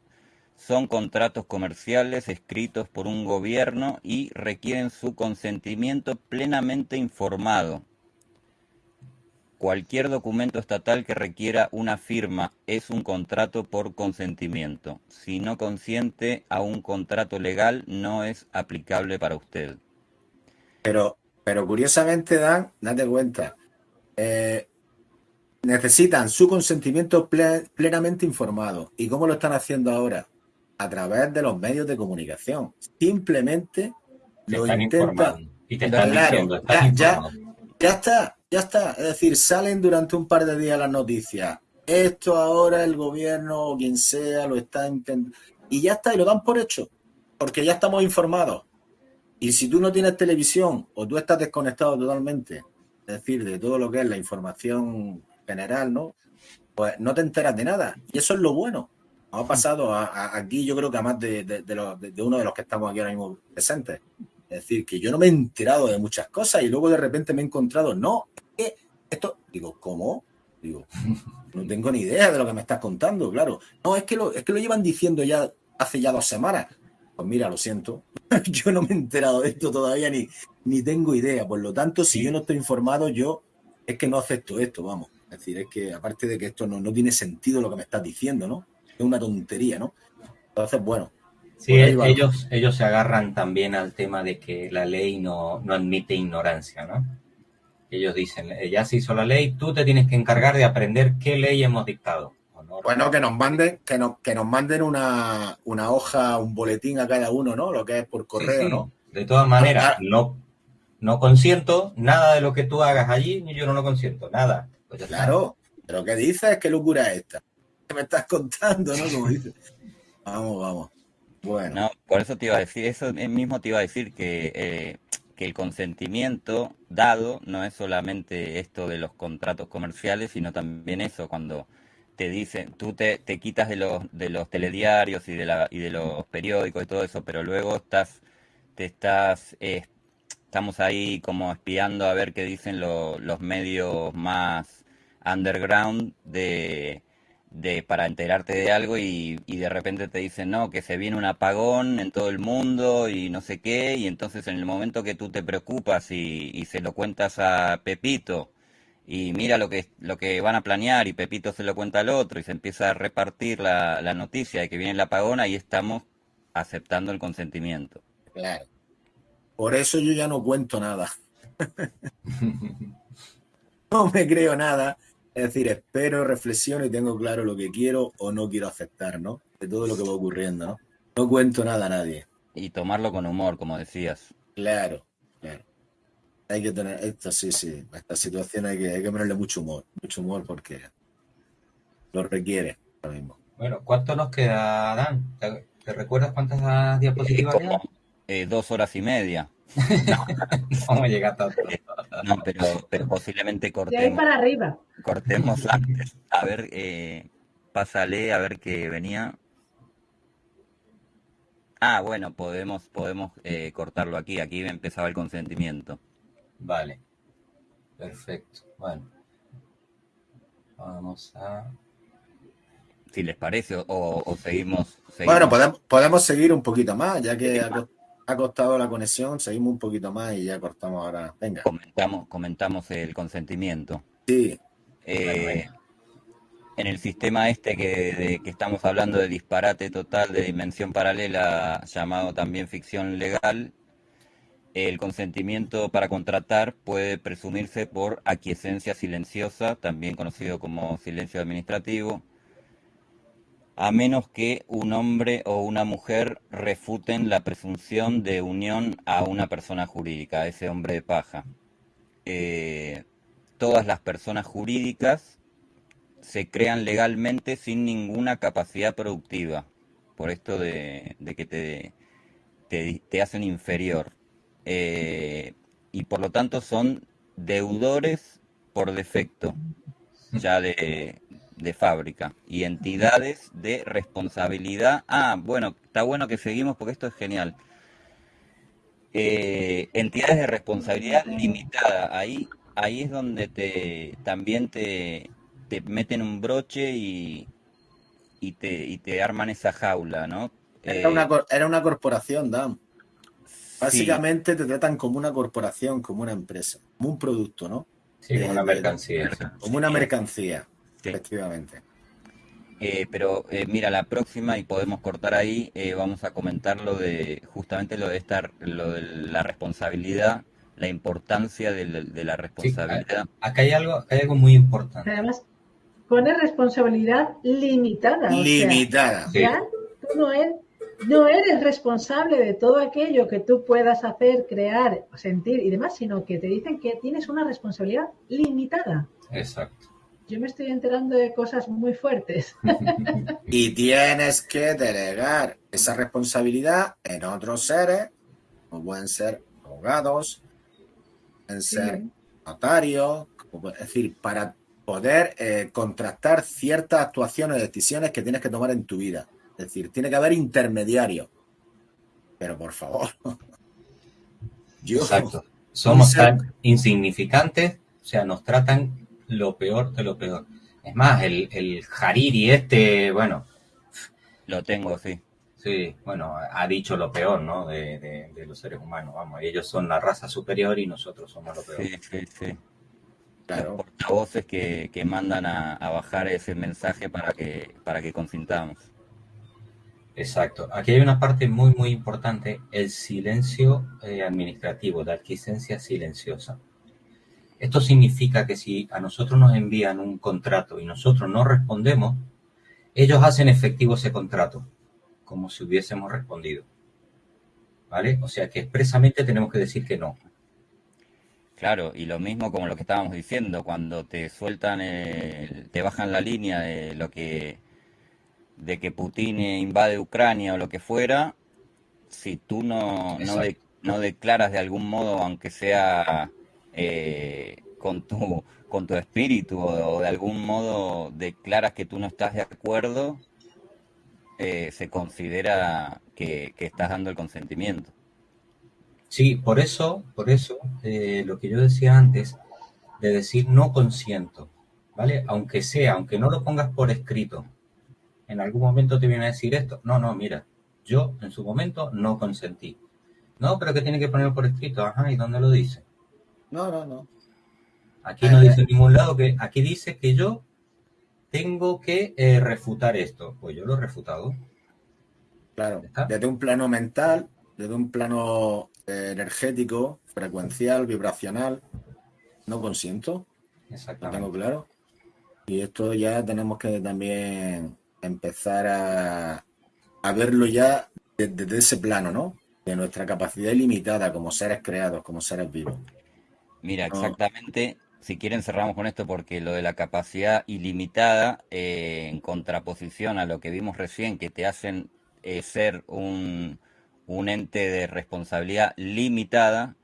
son contratos comerciales escritos por un gobierno y requieren su consentimiento plenamente informado. Cualquier documento estatal que requiera una firma es un contrato por consentimiento. Si no consiente a un contrato legal, no es aplicable para usted. Pero, pero curiosamente, Dan, date cuenta, eh, necesitan su consentimiento plenamente informado. ¿Y cómo lo están haciendo ahora? a través de los medios de comunicación. Simplemente lo intentan. Y te están diciendo, ya, ya, está, ya está. Es decir, salen durante un par de días las noticias. Esto ahora el gobierno o quien sea lo está intentando. Y ya está, y lo dan por hecho. Porque ya estamos informados. Y si tú no tienes televisión o tú estás desconectado totalmente, es decir, de todo lo que es la información general, ¿no? Pues no te enteras de nada. Y eso es lo bueno ha pasado aquí, yo creo que además de, de, uno de los que estamos aquí ahora mismo presentes. Es decir, que yo no me he enterado de muchas cosas y luego de repente me he encontrado, no, esto, digo, ¿cómo? Digo, no tengo ni idea de lo que me estás contando, claro. No, es que lo, es que lo llevan diciendo ya hace ya dos semanas. Pues mira, lo siento, yo no me he enterado de esto todavía ni, ni tengo idea. Por lo tanto, si yo no estoy informado, yo es que no acepto esto, vamos. Es decir, es que aparte de que esto no, no tiene sentido lo que me estás diciendo, ¿no? es una tontería, ¿no? Entonces, bueno. Sí, ellos, ellos se agarran también al tema de que la ley no, admite ignorancia, ¿no? Ellos dicen, eh, ya se hizo la ley, tú te tienes que encargar de aprender qué ley hemos dictado. Bueno, que nos manden, que nos, que nos manden una, hoja, un boletín a cada uno, ¿no? Lo que es por correo, ¿no? De todas maneras, ah, no, no consiento nada de lo que tú hagas allí, ni yo no lo consiento, nada. Pues claro, pero ¿qué dices? ¿Qué locura es esta? me estás contando, ¿no? Como dices. Vamos, vamos. Bueno. No, por eso te iba a decir, eso mismo te iba a decir que, eh, que el consentimiento dado no es solamente esto de los contratos comerciales, sino también eso, cuando te dicen, tú te, te quitas de los, de los telediarios y de, la, y de los periódicos y todo eso, pero luego estás, te estás, eh, estamos ahí como espiando a ver qué dicen los medios más underground de de, para enterarte de algo y, de repente te dicen, no, que se viene un apagón en todo el mundo y no sé qué, y entonces en el momento que tú te preocupas y, se lo cuentas a Pepito y mira lo que, lo que van a planear y Pepito se lo cuenta al otro y se empieza a repartir la, la noticia de que viene el apagón, ahí estamos aceptando el consentimiento. Claro. Por eso yo ya no cuento nada. no me creo nada es decir, espero, reflexiono y tengo claro lo que quiero o no quiero aceptar, ¿no? De todo lo que va ocurriendo, ¿no? No cuento nada a nadie. Y tomarlo con humor, como decías. Claro, claro. Hay que tener, esto sí, sí, esta situación hay que, hay que ponerle mucho humor, mucho humor porque lo requiere ahora mismo. Bueno, ¿cuánto nos queda, Dan? ¿Te, recuerdas cuántas diapositivas quedan? Eh, dos horas y media. no, vamos a llegar tanto. No, pero, pero posiblemente cortemos. De ahí para arriba. Cortemos antes. A ver, eh, pásale a ver qué venía. Ah, bueno, podemos, podemos eh, cortarlo aquí. Aquí empezaba el consentimiento. Vale. Perfecto. Bueno. Vamos a. Si les parece, o, seguimos, Bueno, podemos, podemos seguir un poquito más, ya que ha costado la conexión, seguimos un poquito más y ya cortamos ahora. Venga. Comentamos, comentamos el consentimiento. Sí. Eh, en el sistema este que, que estamos hablando de disparate total de dimensión paralela, llamado también ficción legal, el consentimiento para contratar puede presumirse por aquiescencia silenciosa, también conocido como silencio administrativo, a menos que un hombre o una mujer refuten la presunción de unión a una persona jurídica, ese hombre de paja. Eh, todas las personas jurídicas se crean legalmente sin ninguna capacidad productiva, por esto de, que te, te, hacen inferior. Eh, y por lo tanto son deudores por defecto, ya de, de fábrica y entidades de responsabilidad. Ah, bueno, está bueno que seguimos porque esto es genial. eh, entidades de responsabilidad limitada. Ahí, ahí es donde te también te, te meten un broche y, y, te, y te arman esa jaula, ¿no? Era, una, era una corporación, Dan. Básicamente te tratan como una corporación, como una empresa, como un producto, ¿no? Sí, como una mercancía. Como una mercancía, efectivamente. Eh, pero eh, mira, la próxima, y podemos cortar ahí, eh, vamos a comentar lo de justamente lo de estar, lo de la responsabilidad, la importancia de, la responsabilidad. acá hay algo, hay algo muy importante. Además, pone responsabilidad limitada. Limitada. tú no eres, no eres responsable de todo aquello que tú puedas hacer, crear, sentir y demás, sino que te dicen que tienes una responsabilidad limitada. Exacto yo me estoy enterando de cosas muy fuertes. y tienes que delegar esa responsabilidad en otros seres, como pueden ser abogados, pueden ser notarios, es decir, para poder eh, contrastar ciertas actuaciones o decisiones que tienes que tomar en tu vida. Es decir, tiene que haber intermediarios. Pero por favor. Exacto. Somos tan insignificantes, o sea, nos tratan lo peor de lo peor. Es más, el, el Hariri este, bueno. Lo tengo, sí. Sí, bueno, ha dicho lo peor, ¿no? De, de, los seres humanos, vamos, ellos son la raza superior y nosotros somos lo peor. Sí, sí, sí. Claro. Los portavoces que, que mandan a, bajar ese mensaje para que, para que consintamos. Exacto. Aquí hay una parte muy, muy importante, el silencio eh, administrativo, la adquiescencia silenciosa. Esto significa que si a nosotros nos envían un contrato y nosotros no respondemos, ellos hacen efectivo ese contrato, como si hubiésemos respondido. ¿Vale? O sea que expresamente tenemos que decir que no. Claro, y lo mismo como lo que estábamos diciendo, cuando te sueltan, te bajan la línea de lo que, de que Putin invade Ucrania o lo que fuera, si tú no, no, no declaras de algún modo, aunque sea eh, con, tu, con tu espíritu o, de algún modo declaras que tú no estás de acuerdo, eh, se considera que, estás dando el consentimiento. Sí, por eso, por eso, eh, lo que yo decía antes, de decir no consiento, ¿vale? Aunque sea, aunque no lo pongas por escrito, en algún momento te viene a decir esto, no, no, mira, yo en su momento no consentí. No, pero que tiene que poner por escrito, ajá, ¿y dónde lo dice? No, no, no. Aquí no dice en ningún lado que, aquí dice que yo tengo que eh, refutar esto. Pues yo lo he refutado. Claro, desde un plano mental, desde un plano eh, energético, frecuencial, vibracional, no consiento. Exactamente. Lo tengo claro. Y esto ya tenemos que también empezar a, a verlo ya desde ese plano, ¿no? De nuestra capacidad ilimitada como seres creados, como seres vivos. Mira, exactamente, si quieren cerramos con esto porque lo de la capacidad ilimitada, eh, en contraposición a lo que vimos recién, que te hacen eh, ser un, ente de responsabilidad limitada,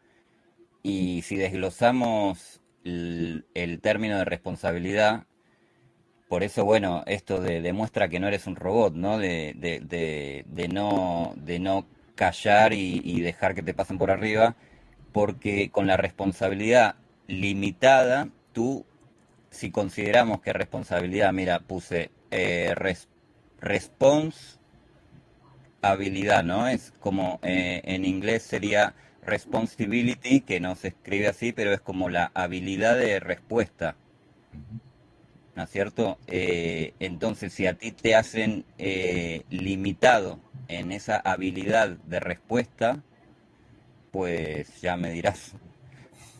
y si desglosamos el, término de responsabilidad, por eso, bueno, esto demuestra que no eres un robot, ¿no? De, de, no, de no callar y dejar que te pasen por arriba, porque con la responsabilidad limitada, tú, si consideramos que responsabilidad, mira, puse eh, response habilidad, ¿no? Es como eh, en inglés sería responsibility, que no se escribe así, pero es como la habilidad de respuesta. ¿No es cierto? Eh, entonces, si a ti te hacen limitado en esa habilidad de respuesta, pues ya me dirás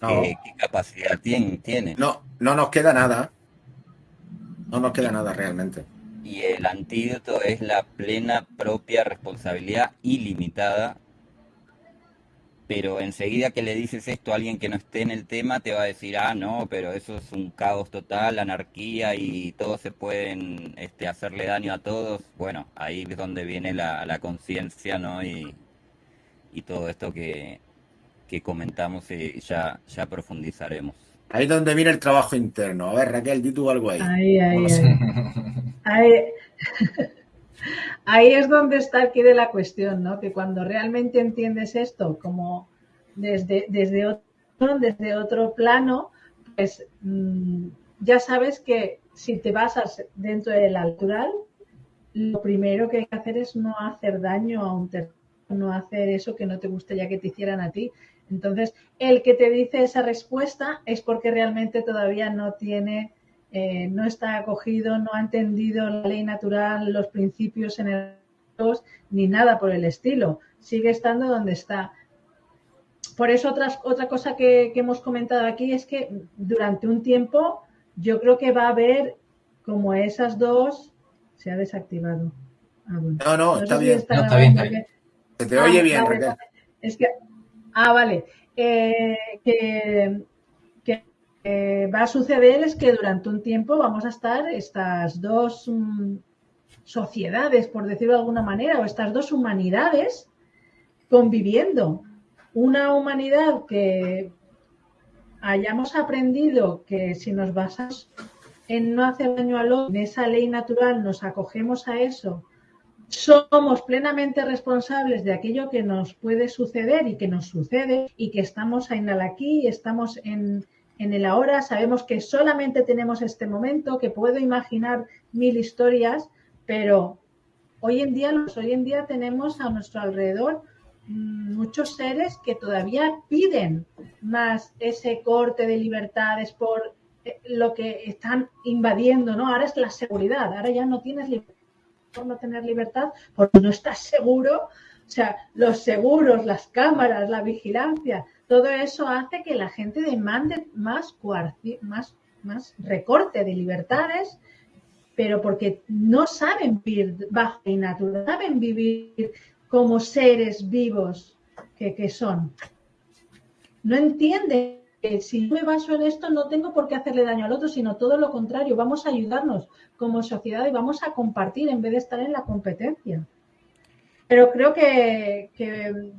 qué, capacidad tiene, No, no nos queda nada. No nos queda nada realmente. Y el antídoto es la plena propia responsabilidad ilimitada. Pero enseguida que le dices esto a alguien que no esté en el tema, te va a decir, ah, no, pero eso es un caos total, anarquía y todos se pueden este, hacerle daño a todos. Bueno, ahí es donde viene la, la conciencia, ¿no? Y, y todo esto que, que comentamos y ya, ya profundizaremos. Ahí es donde viene el trabajo interno. A ver, Raquel, di tú algo ahí. Ahí, ahí, ahí. ahí. es donde está aquí de la cuestión, ¿no? Que cuando realmente entiendes esto como desde, desde, otro, desde otro plano, pues mm, ya sabes que si te basas dentro del natural, lo primero que hay que hacer es no hacer daño a un tercero, no hacer eso que no te gustaría que te hicieran a ti. Entonces, el que te dice esa respuesta es porque realmente todavía no tiene, eh, no está acogido, no ha entendido la ley natural, los principios energéticos, ni nada por el estilo. Sigue estando donde está. Por eso otra, otra cosa que, hemos comentado aquí es que durante un tiempo yo creo que va a haber como esas dos se ha desactivado. Ah, no, no, está, bien. está, bien. Se te oye ah, bien, Es que, ah, vale. Eh, que, va a suceder es que durante un tiempo vamos a estar estas dos mm, sociedades, por decirlo de alguna manera, o estas dos humanidades conviviendo. Una humanidad que hayamos aprendido que si nos basamos en no hacer daño al otro, en esa ley natural, nos acogemos a eso, somos plenamente responsables de aquello que nos puede suceder y que nos sucede y que estamos en el aquí, estamos en, en el ahora, sabemos que solamente tenemos este momento, que puedo imaginar mil historias, pero hoy en día, hoy en día tenemos a nuestro alrededor mm, muchos seres que todavía piden más ese corte de libertades por eh, lo que están invadiendo, ¿no? Ahora es la seguridad, ahora ya no tienes libertad por no tener libertad, porque no estás seguro. O sea, los seguros, las cámaras, la vigilancia, todo eso hace que la gente demande más, más, más recorte de libertades pero porque no saben vivir bajo y natural, saben vivir como seres vivos que, son. No entienden que si yo me baso en esto no tengo por qué hacerle daño al otro, sino todo lo contrario, vamos a ayudarnos como sociedad y vamos a compartir en vez de estar en la competencia. Pero creo que,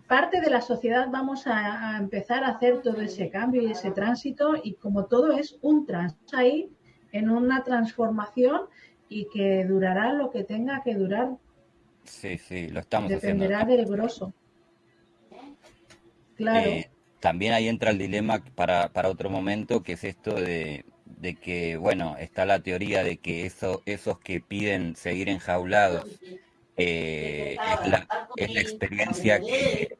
parte de la sociedad vamos a, a, empezar a hacer todo ese cambio y ese tránsito y como todo es un tránsito ahí en una transformación y que durará lo que tenga que durar. Sí, sí, lo estamos Dependerá del grosso. Claro. Eh, también ahí entra el dilema para, para otro momento, que es esto de, de, que, bueno, está la teoría de que eso, esos que piden seguir enjaulados eh, es, la, es, la, experiencia que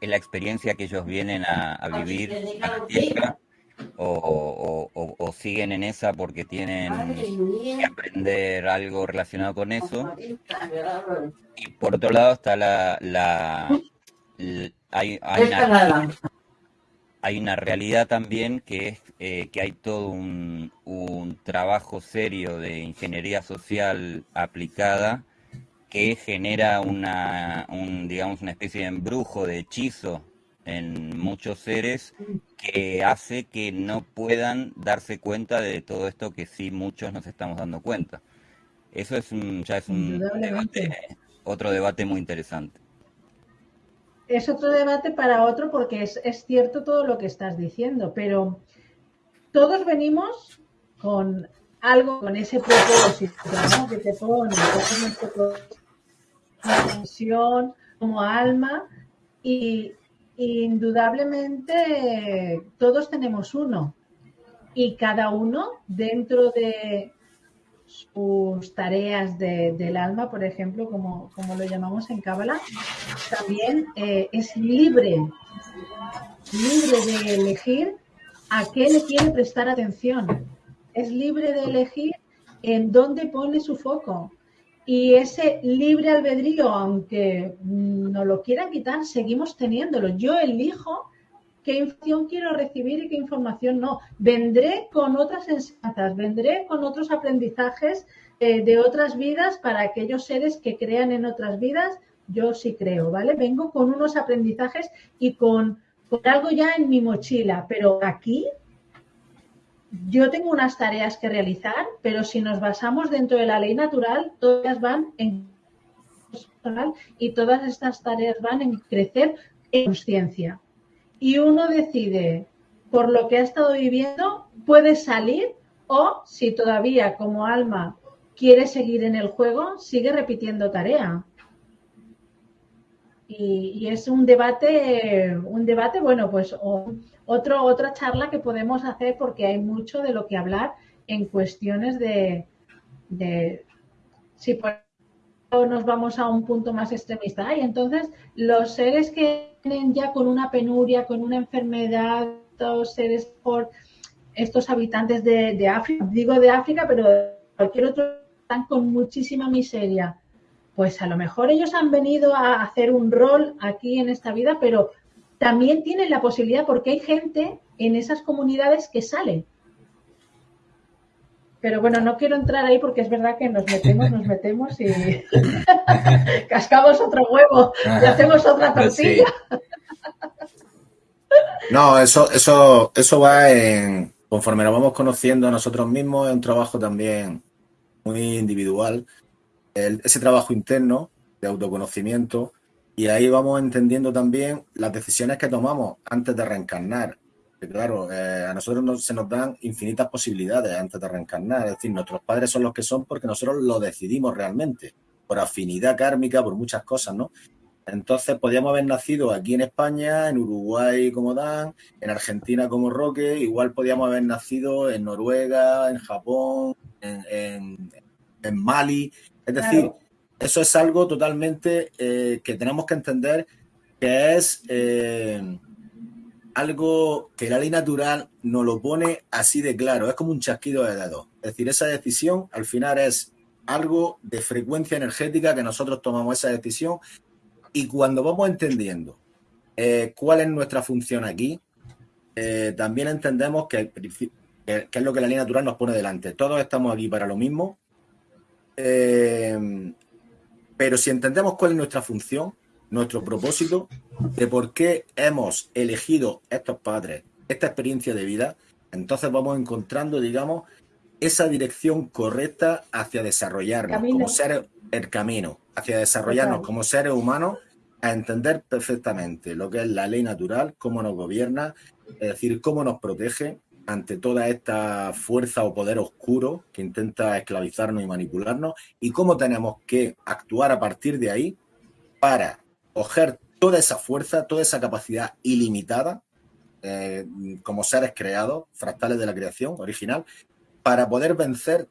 es la experiencia que ellos vienen a, vivir a la tierra o, siguen en esa porque tienen que aprender algo relacionado con eso. Y por otro lado está la... la, hay, hay, una, realidad también que es eh, que hay todo un, un trabajo serio de ingeniería social aplicada que genera una, un, digamos, una especie de embrujo, de hechizo en muchos seres que hace que no puedan darse cuenta de todo esto que sí muchos nos estamos dando cuenta. Eso es ya es un debate, otro debate muy interesante. Es otro debate para otro porque es, es cierto todo lo que estás diciendo, pero todos venimos con algo, con ese propósito ¿no? que te pone, como misión, como alma, y indudablemente todos tenemos uno y cada uno dentro de sus tareas del alma, por ejemplo, como, como, lo llamamos en Cábala, también eh, es libre, libre de elegir a qué le quiere prestar atención. Es libre de elegir en dónde pone su foco. Y ese libre albedrío, aunque no lo quieran quitar, seguimos teniéndolo. Yo elijo qué información quiero recibir y qué información no. Vendré con otras enseñanzas, vendré con otros aprendizajes eh, de otras vidas para aquellos seres que crean en otras vidas. Yo sí creo, ¿vale? Vengo con unos aprendizajes y con, con algo ya en mi mochila, pero aquí yo tengo unas tareas que realizar, pero si nos basamos dentro de la ley natural, todas van en y todas estas tareas van en crecer en conciencia. Y uno decide, por lo que ha estado viviendo, puede salir o si todavía como alma quiere seguir en el juego, sigue repitiendo tarea. y, es un debate, un debate, bueno, pues otro, otra charla que podemos hacer porque hay mucho de lo que hablar en cuestiones de, de si por nos vamos a un punto más extremista. Y entonces los seres que vienen ya con una penuria, con una enfermedad, estos seres por estos habitantes de, de África, digo de África, pero cualquier otro, están con muchísima miseria pues a lo mejor ellos han venido a hacer un rol aquí en esta vida, pero también tienen la posibilidad porque hay gente en esas comunidades que sale. Pero bueno, no quiero entrar ahí porque es verdad que nos metemos, nos metemos y cascamos otro huevo y hacemos otra pues tortilla. No, eso, eso, eso va en conforme nos vamos conociendo a nosotros mismos, es un trabajo también muy individual ese trabajo interno de autoconocimiento y ahí vamos entendiendo también las decisiones que tomamos antes de reencarnar. Claro, eh, a nosotros se nos dan infinitas posibilidades antes de reencarnar. Es decir, nuestros padres son los que son porque nosotros lo decidimos realmente, por afinidad kármica, por muchas cosas, ¿no? Entonces, podríamos haber nacido aquí en España, en Uruguay como Dan, en Argentina como Roque, igual podríamos haber nacido en Noruega, en Japón, en, en Mali, es decir, eso es algo totalmente eh, que tenemos que entender que es eh, algo que la ley natural nos lo pone así de claro, es como un chasquido de dedos. Es decir, esa decisión al final es algo de frecuencia energética que nosotros tomamos esa decisión y cuando vamos entendiendo eh, cuál es nuestra función aquí, también entendemos que, que, es lo que la ley natural nos pone delante. Todos estamos aquí para lo mismo, eh, pero si entendemos cuál es nuestra función, nuestro propósito, de por qué hemos elegido estos padres, esta experiencia de vida, entonces vamos encontrando, digamos, esa dirección correcta hacia desarrollarnos como seres, el camino, hacia desarrollarnos como seres humanos, a entender perfectamente lo que es la ley natural, cómo nos gobierna, es decir, cómo nos protege, ante toda esta fuerza o poder oscuro que intenta esclavizarnos y manipularnos y cómo tenemos que actuar a partir de ahí para coger toda esa fuerza, toda esa capacidad ilimitada eh, como seres creados, fractales de la creación original, para poder vencer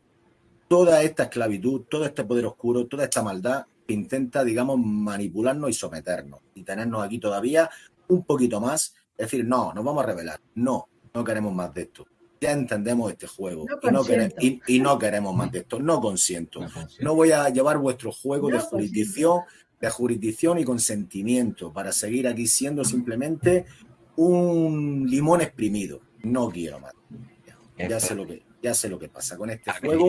toda esta esclavitud, todo este poder oscuro, toda esta maldad que intenta, digamos, manipularnos y someternos y tenernos aquí todavía un poquito más. Es decir, no, nos vamos a revelar, no, no queremos más de esto. Ya entendemos este juego y, no queremos, más de esto. No consiento. No, voy a llevar vuestro juego de jurisdicción, de jurisdicción y consentimiento para seguir aquí siendo simplemente un limón exprimido. No quiero más. Ya, sé lo que ya sé lo que pasa con este juego.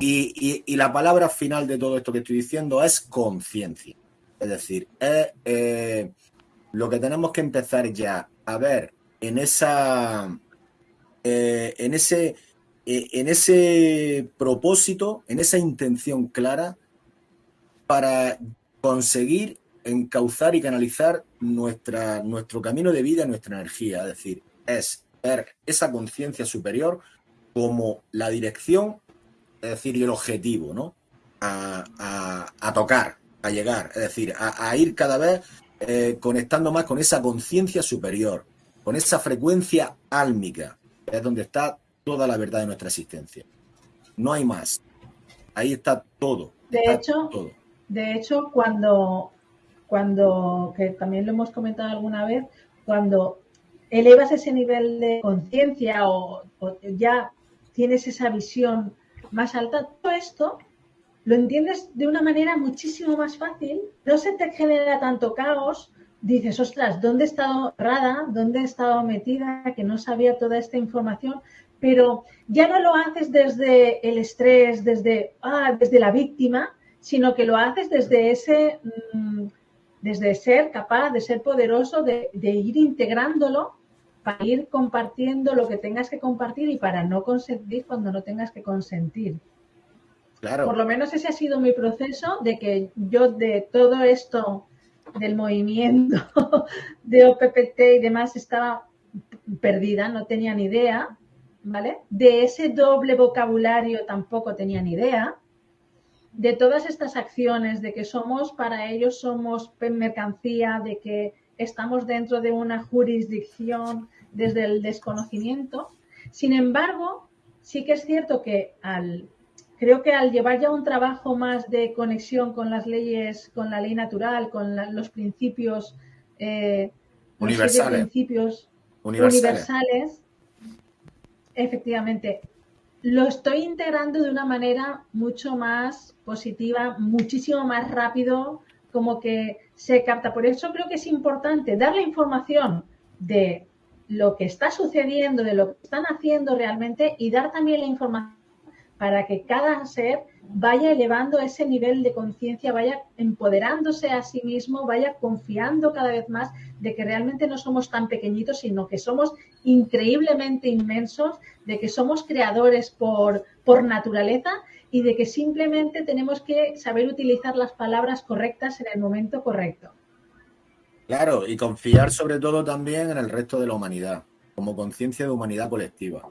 Y, la palabra final de todo esto que estoy diciendo es conciencia. Es decir, es eh, lo que tenemos que empezar ya a ver en esa eh, en ese eh, en ese propósito, en esa intención clara para conseguir encauzar y canalizar nuestra, nuestro camino de vida, nuestra energía. Es decir, es ver esa conciencia superior como la dirección, es decir, y el objetivo, ¿no? A, tocar, a llegar, es decir, a, ir cada vez eh, conectando más con esa conciencia superior, con esa frecuencia álmica, es donde está toda la verdad de nuestra existencia. No hay más. Ahí está todo. De hecho, de hecho, cuando, cuando, que también lo hemos comentado alguna vez, cuando elevas ese nivel de conciencia o, ya tienes esa visión más alta, todo esto lo entiendes de una manera muchísimo más fácil, no se te genera tanto caos, dices, ostras, ¿dónde he estado rara? ¿Dónde he estado metida? Que no sabía toda esta información. Pero ya no lo haces desde el estrés, desde, ah, desde la víctima, sino que lo haces desde ese, mm, desde ser capaz, de ser poderoso, de, ir integrándolo para ir compartiendo lo que tengas que compartir y para no consentir cuando no tengas que consentir. Claro. Por lo menos ese ha sido mi proceso de que yo de todo esto del movimiento de OPPT y demás estaba perdida, no tenía ni idea, ¿vale? De ese doble vocabulario tampoco tenía ni idea. De todas estas acciones, de que somos, para ellos somos mercancía, de que estamos dentro de una jurisdicción desde el desconocimiento. Sin embargo, sí que es cierto que al, creo que al llevar ya un trabajo más de conexión con las leyes, con la ley natural, con los principios eh, universales, principios universales, efectivamente, lo estoy integrando de una manera mucho más positiva, muchísimo más rápido, como que se capta. Por eso creo que es importante dar la información de lo que está sucediendo, de lo que están haciendo realmente y dar también la información para que cada ser vaya elevando ese nivel de conciencia, vaya empoderándose a sí mismo, vaya confiando cada vez más de que realmente no somos tan pequeñitos, sino que somos increíblemente inmensos, de que somos creadores por, por naturaleza y de que simplemente tenemos que saber utilizar las palabras correctas en el momento correcto. Claro, y confiar sobre todo también en el resto de la humanidad, como conciencia de humanidad colectiva.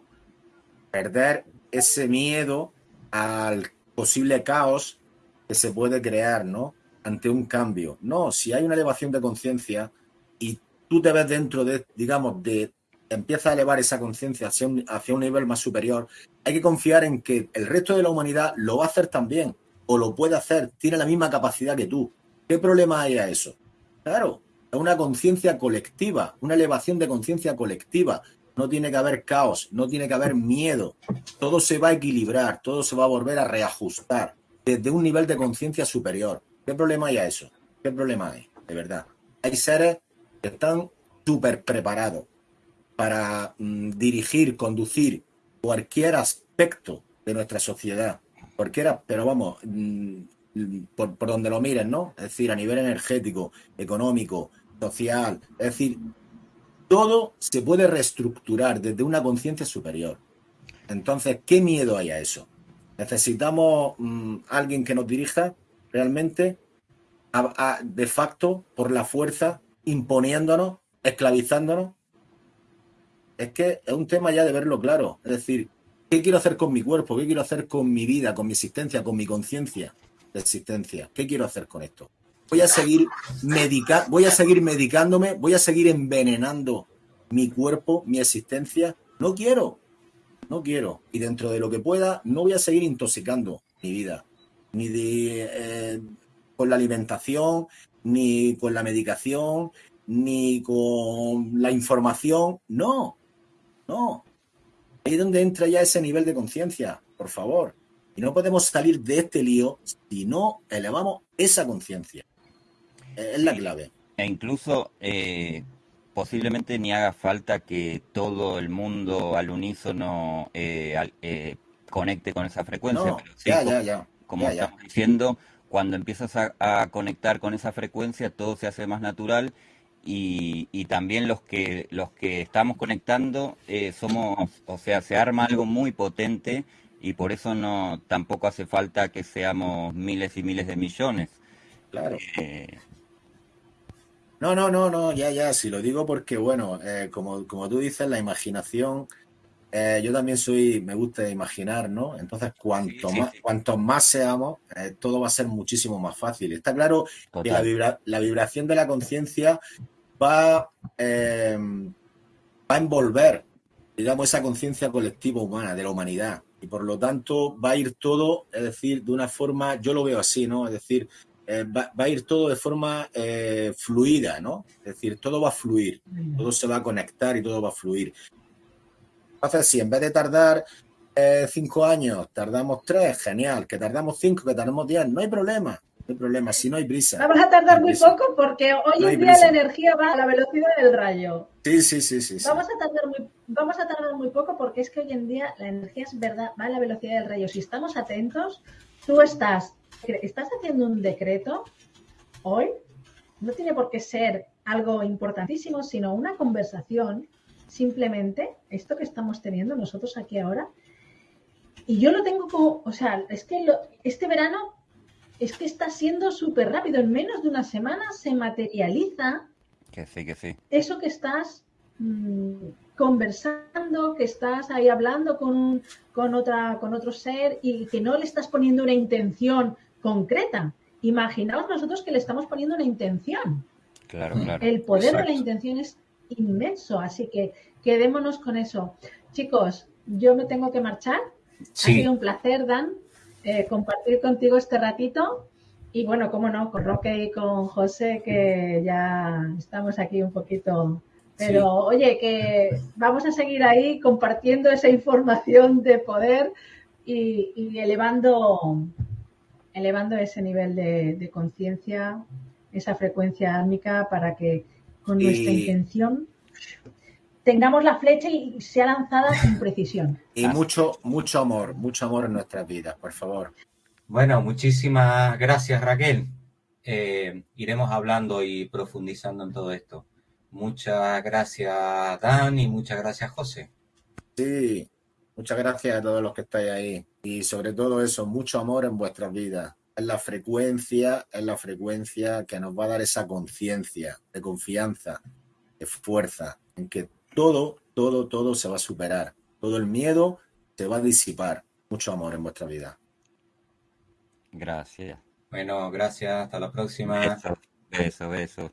Perder ese miedo al posible caos que se puede crear, ¿no? Ante un cambio. No, si hay una elevación de conciencia y tú te ves dentro de, digamos, de empieza a elevar esa conciencia hacia un, nivel más superior, hay que confiar en que el resto de la humanidad lo va a hacer también, o lo puede hacer, tiene la misma capacidad que tú. ¿Qué problema hay a eso? Claro, es una conciencia colectiva, una elevación de conciencia colectiva. No tiene que haber caos, no tiene que haber miedo. Todo se va a equilibrar, todo se va a volver a reajustar desde un nivel de conciencia superior. ¿Qué problema hay a eso? ¿Qué problema hay? De verdad. Hay seres que están súper preparados para mm, dirigir, conducir cualquier aspecto de nuestra sociedad. Cualquiera, pero vamos, mm, por, por, donde lo miren, ¿no? Es decir, a nivel energético, económico, social. Es decir, todo se puede reestructurar desde una conciencia superior. Entonces, ¿qué miedo hay a eso? Necesitamos mm, alguien que nos dirija realmente de facto por la fuerza, imponiéndonos, esclavizándonos es que es un tema ya de verlo claro. Es decir, ¿qué quiero hacer con mi cuerpo? ¿Qué quiero hacer con mi vida, con mi existencia, con mi conciencia de existencia? ¿Qué quiero hacer con esto? Voy a seguir medica voy a seguir medicándome, voy a seguir envenenando mi cuerpo, mi existencia. No quiero, no quiero. Y dentro de lo que pueda, no voy a seguir intoxicando mi vida, ni eh, con la alimentación, ni con la medicación, ni con la información. No, no. Ahí es donde entra ya ese nivel de conciencia, por favor. Y no podemos salir de este lío si no elevamos esa conciencia. Es la clave. E incluso eh, posiblemente ni haga falta que todo el mundo al unísono eh, eh, conecte con esa frecuencia. ya, ya, ya, como estamos diciendo, cuando empiezas a, conectar con esa frecuencia, todo se hace más natural y, también los que los que estamos conectando eh, somos, o sea, se arma algo muy potente y por eso no tampoco hace falta que seamos miles y miles de millones. Claro. Eh, no, no, no, no, ya, ya, si lo digo porque, bueno, eh, como, como tú dices, la imaginación, yo también soy, me gusta imaginar, ¿no? Entonces, cuanto más, cuanto más seamos, todo va a ser muchísimo más fácil. Está claro que la, la vibración de la conciencia va, eh, va a envolver, digamos, esa conciencia colectiva humana, de la humanidad. Y por lo tanto va a ir todo, es decir, de una forma, yo lo veo así, ¿no? Es decir, eh, va, a ir todo de forma eh, fluida, ¿no? Es decir, todo va a fluir, todo se va a conectar y todo va a fluir. Entonces, si en vez de tardar cinco años, tardamos tres, genial. Que tardamos cinco, que tardamos diez, no hay problema. No hay problema, si no hay brisa. Vamos a tardar muy poco porque hoy en día la energía va a la velocidad del rayo. Sí, sí, sí, sí. Vamos, A tardar muy, vamos a tardar muy poco porque es que hoy en día la energía es verdad, va a la velocidad del rayo. Si estamos atentos, tú estás, estás haciendo un decreto hoy, no tiene por qué ser algo importantísimo, sino una conversación, simplemente, esto que estamos teniendo nosotros aquí ahora. Y yo lo tengo como, o sea, es que este verano es que está siendo súper rápido. En menos de una semana se materializa que sí, que sí. eso que estás mm, conversando, que estás ahí hablando con, con, otra, con otro ser y que no le estás poniendo una intención concreta. Imaginaos nosotros que le estamos poniendo una intención. Claro, claro. El poder de la intención es inmenso, así que quedémonos con eso. Chicos, yo me tengo que marchar. Ha Sí, sido un placer, Dan, eh, compartir contigo este ratito. Y bueno, cómo no, con Roque y con José, que ya estamos aquí un poquito. Pero Sí. oye, que vamos a seguir ahí compartiendo esa información de poder y, y elevando, elevando ese nivel de, de conciencia, esa frecuencia álmica para que con nuestra Y- intención tengamos la flecha y sea lanzada con precisión. Y mucho, mucho amor, mucho amor en nuestras vidas, por favor. Bueno, muchísimas gracias Raquel. Eh, iremos hablando y profundizando en todo esto. Muchas gracias Dan y muchas gracias José. Sí, muchas gracias a todos los que estáis ahí. Y sobre todo eso, mucho amor en vuestras vidas. Es la frecuencia, es la frecuencia que nos va a dar esa conciencia de confianza, de fuerza, en que todo, todo, todo se va a superar. Todo el miedo se va a disipar. Mucho amor en vuestra vida. Gracias. Bueno, gracias, hasta la próxima. Besos, besos, besos.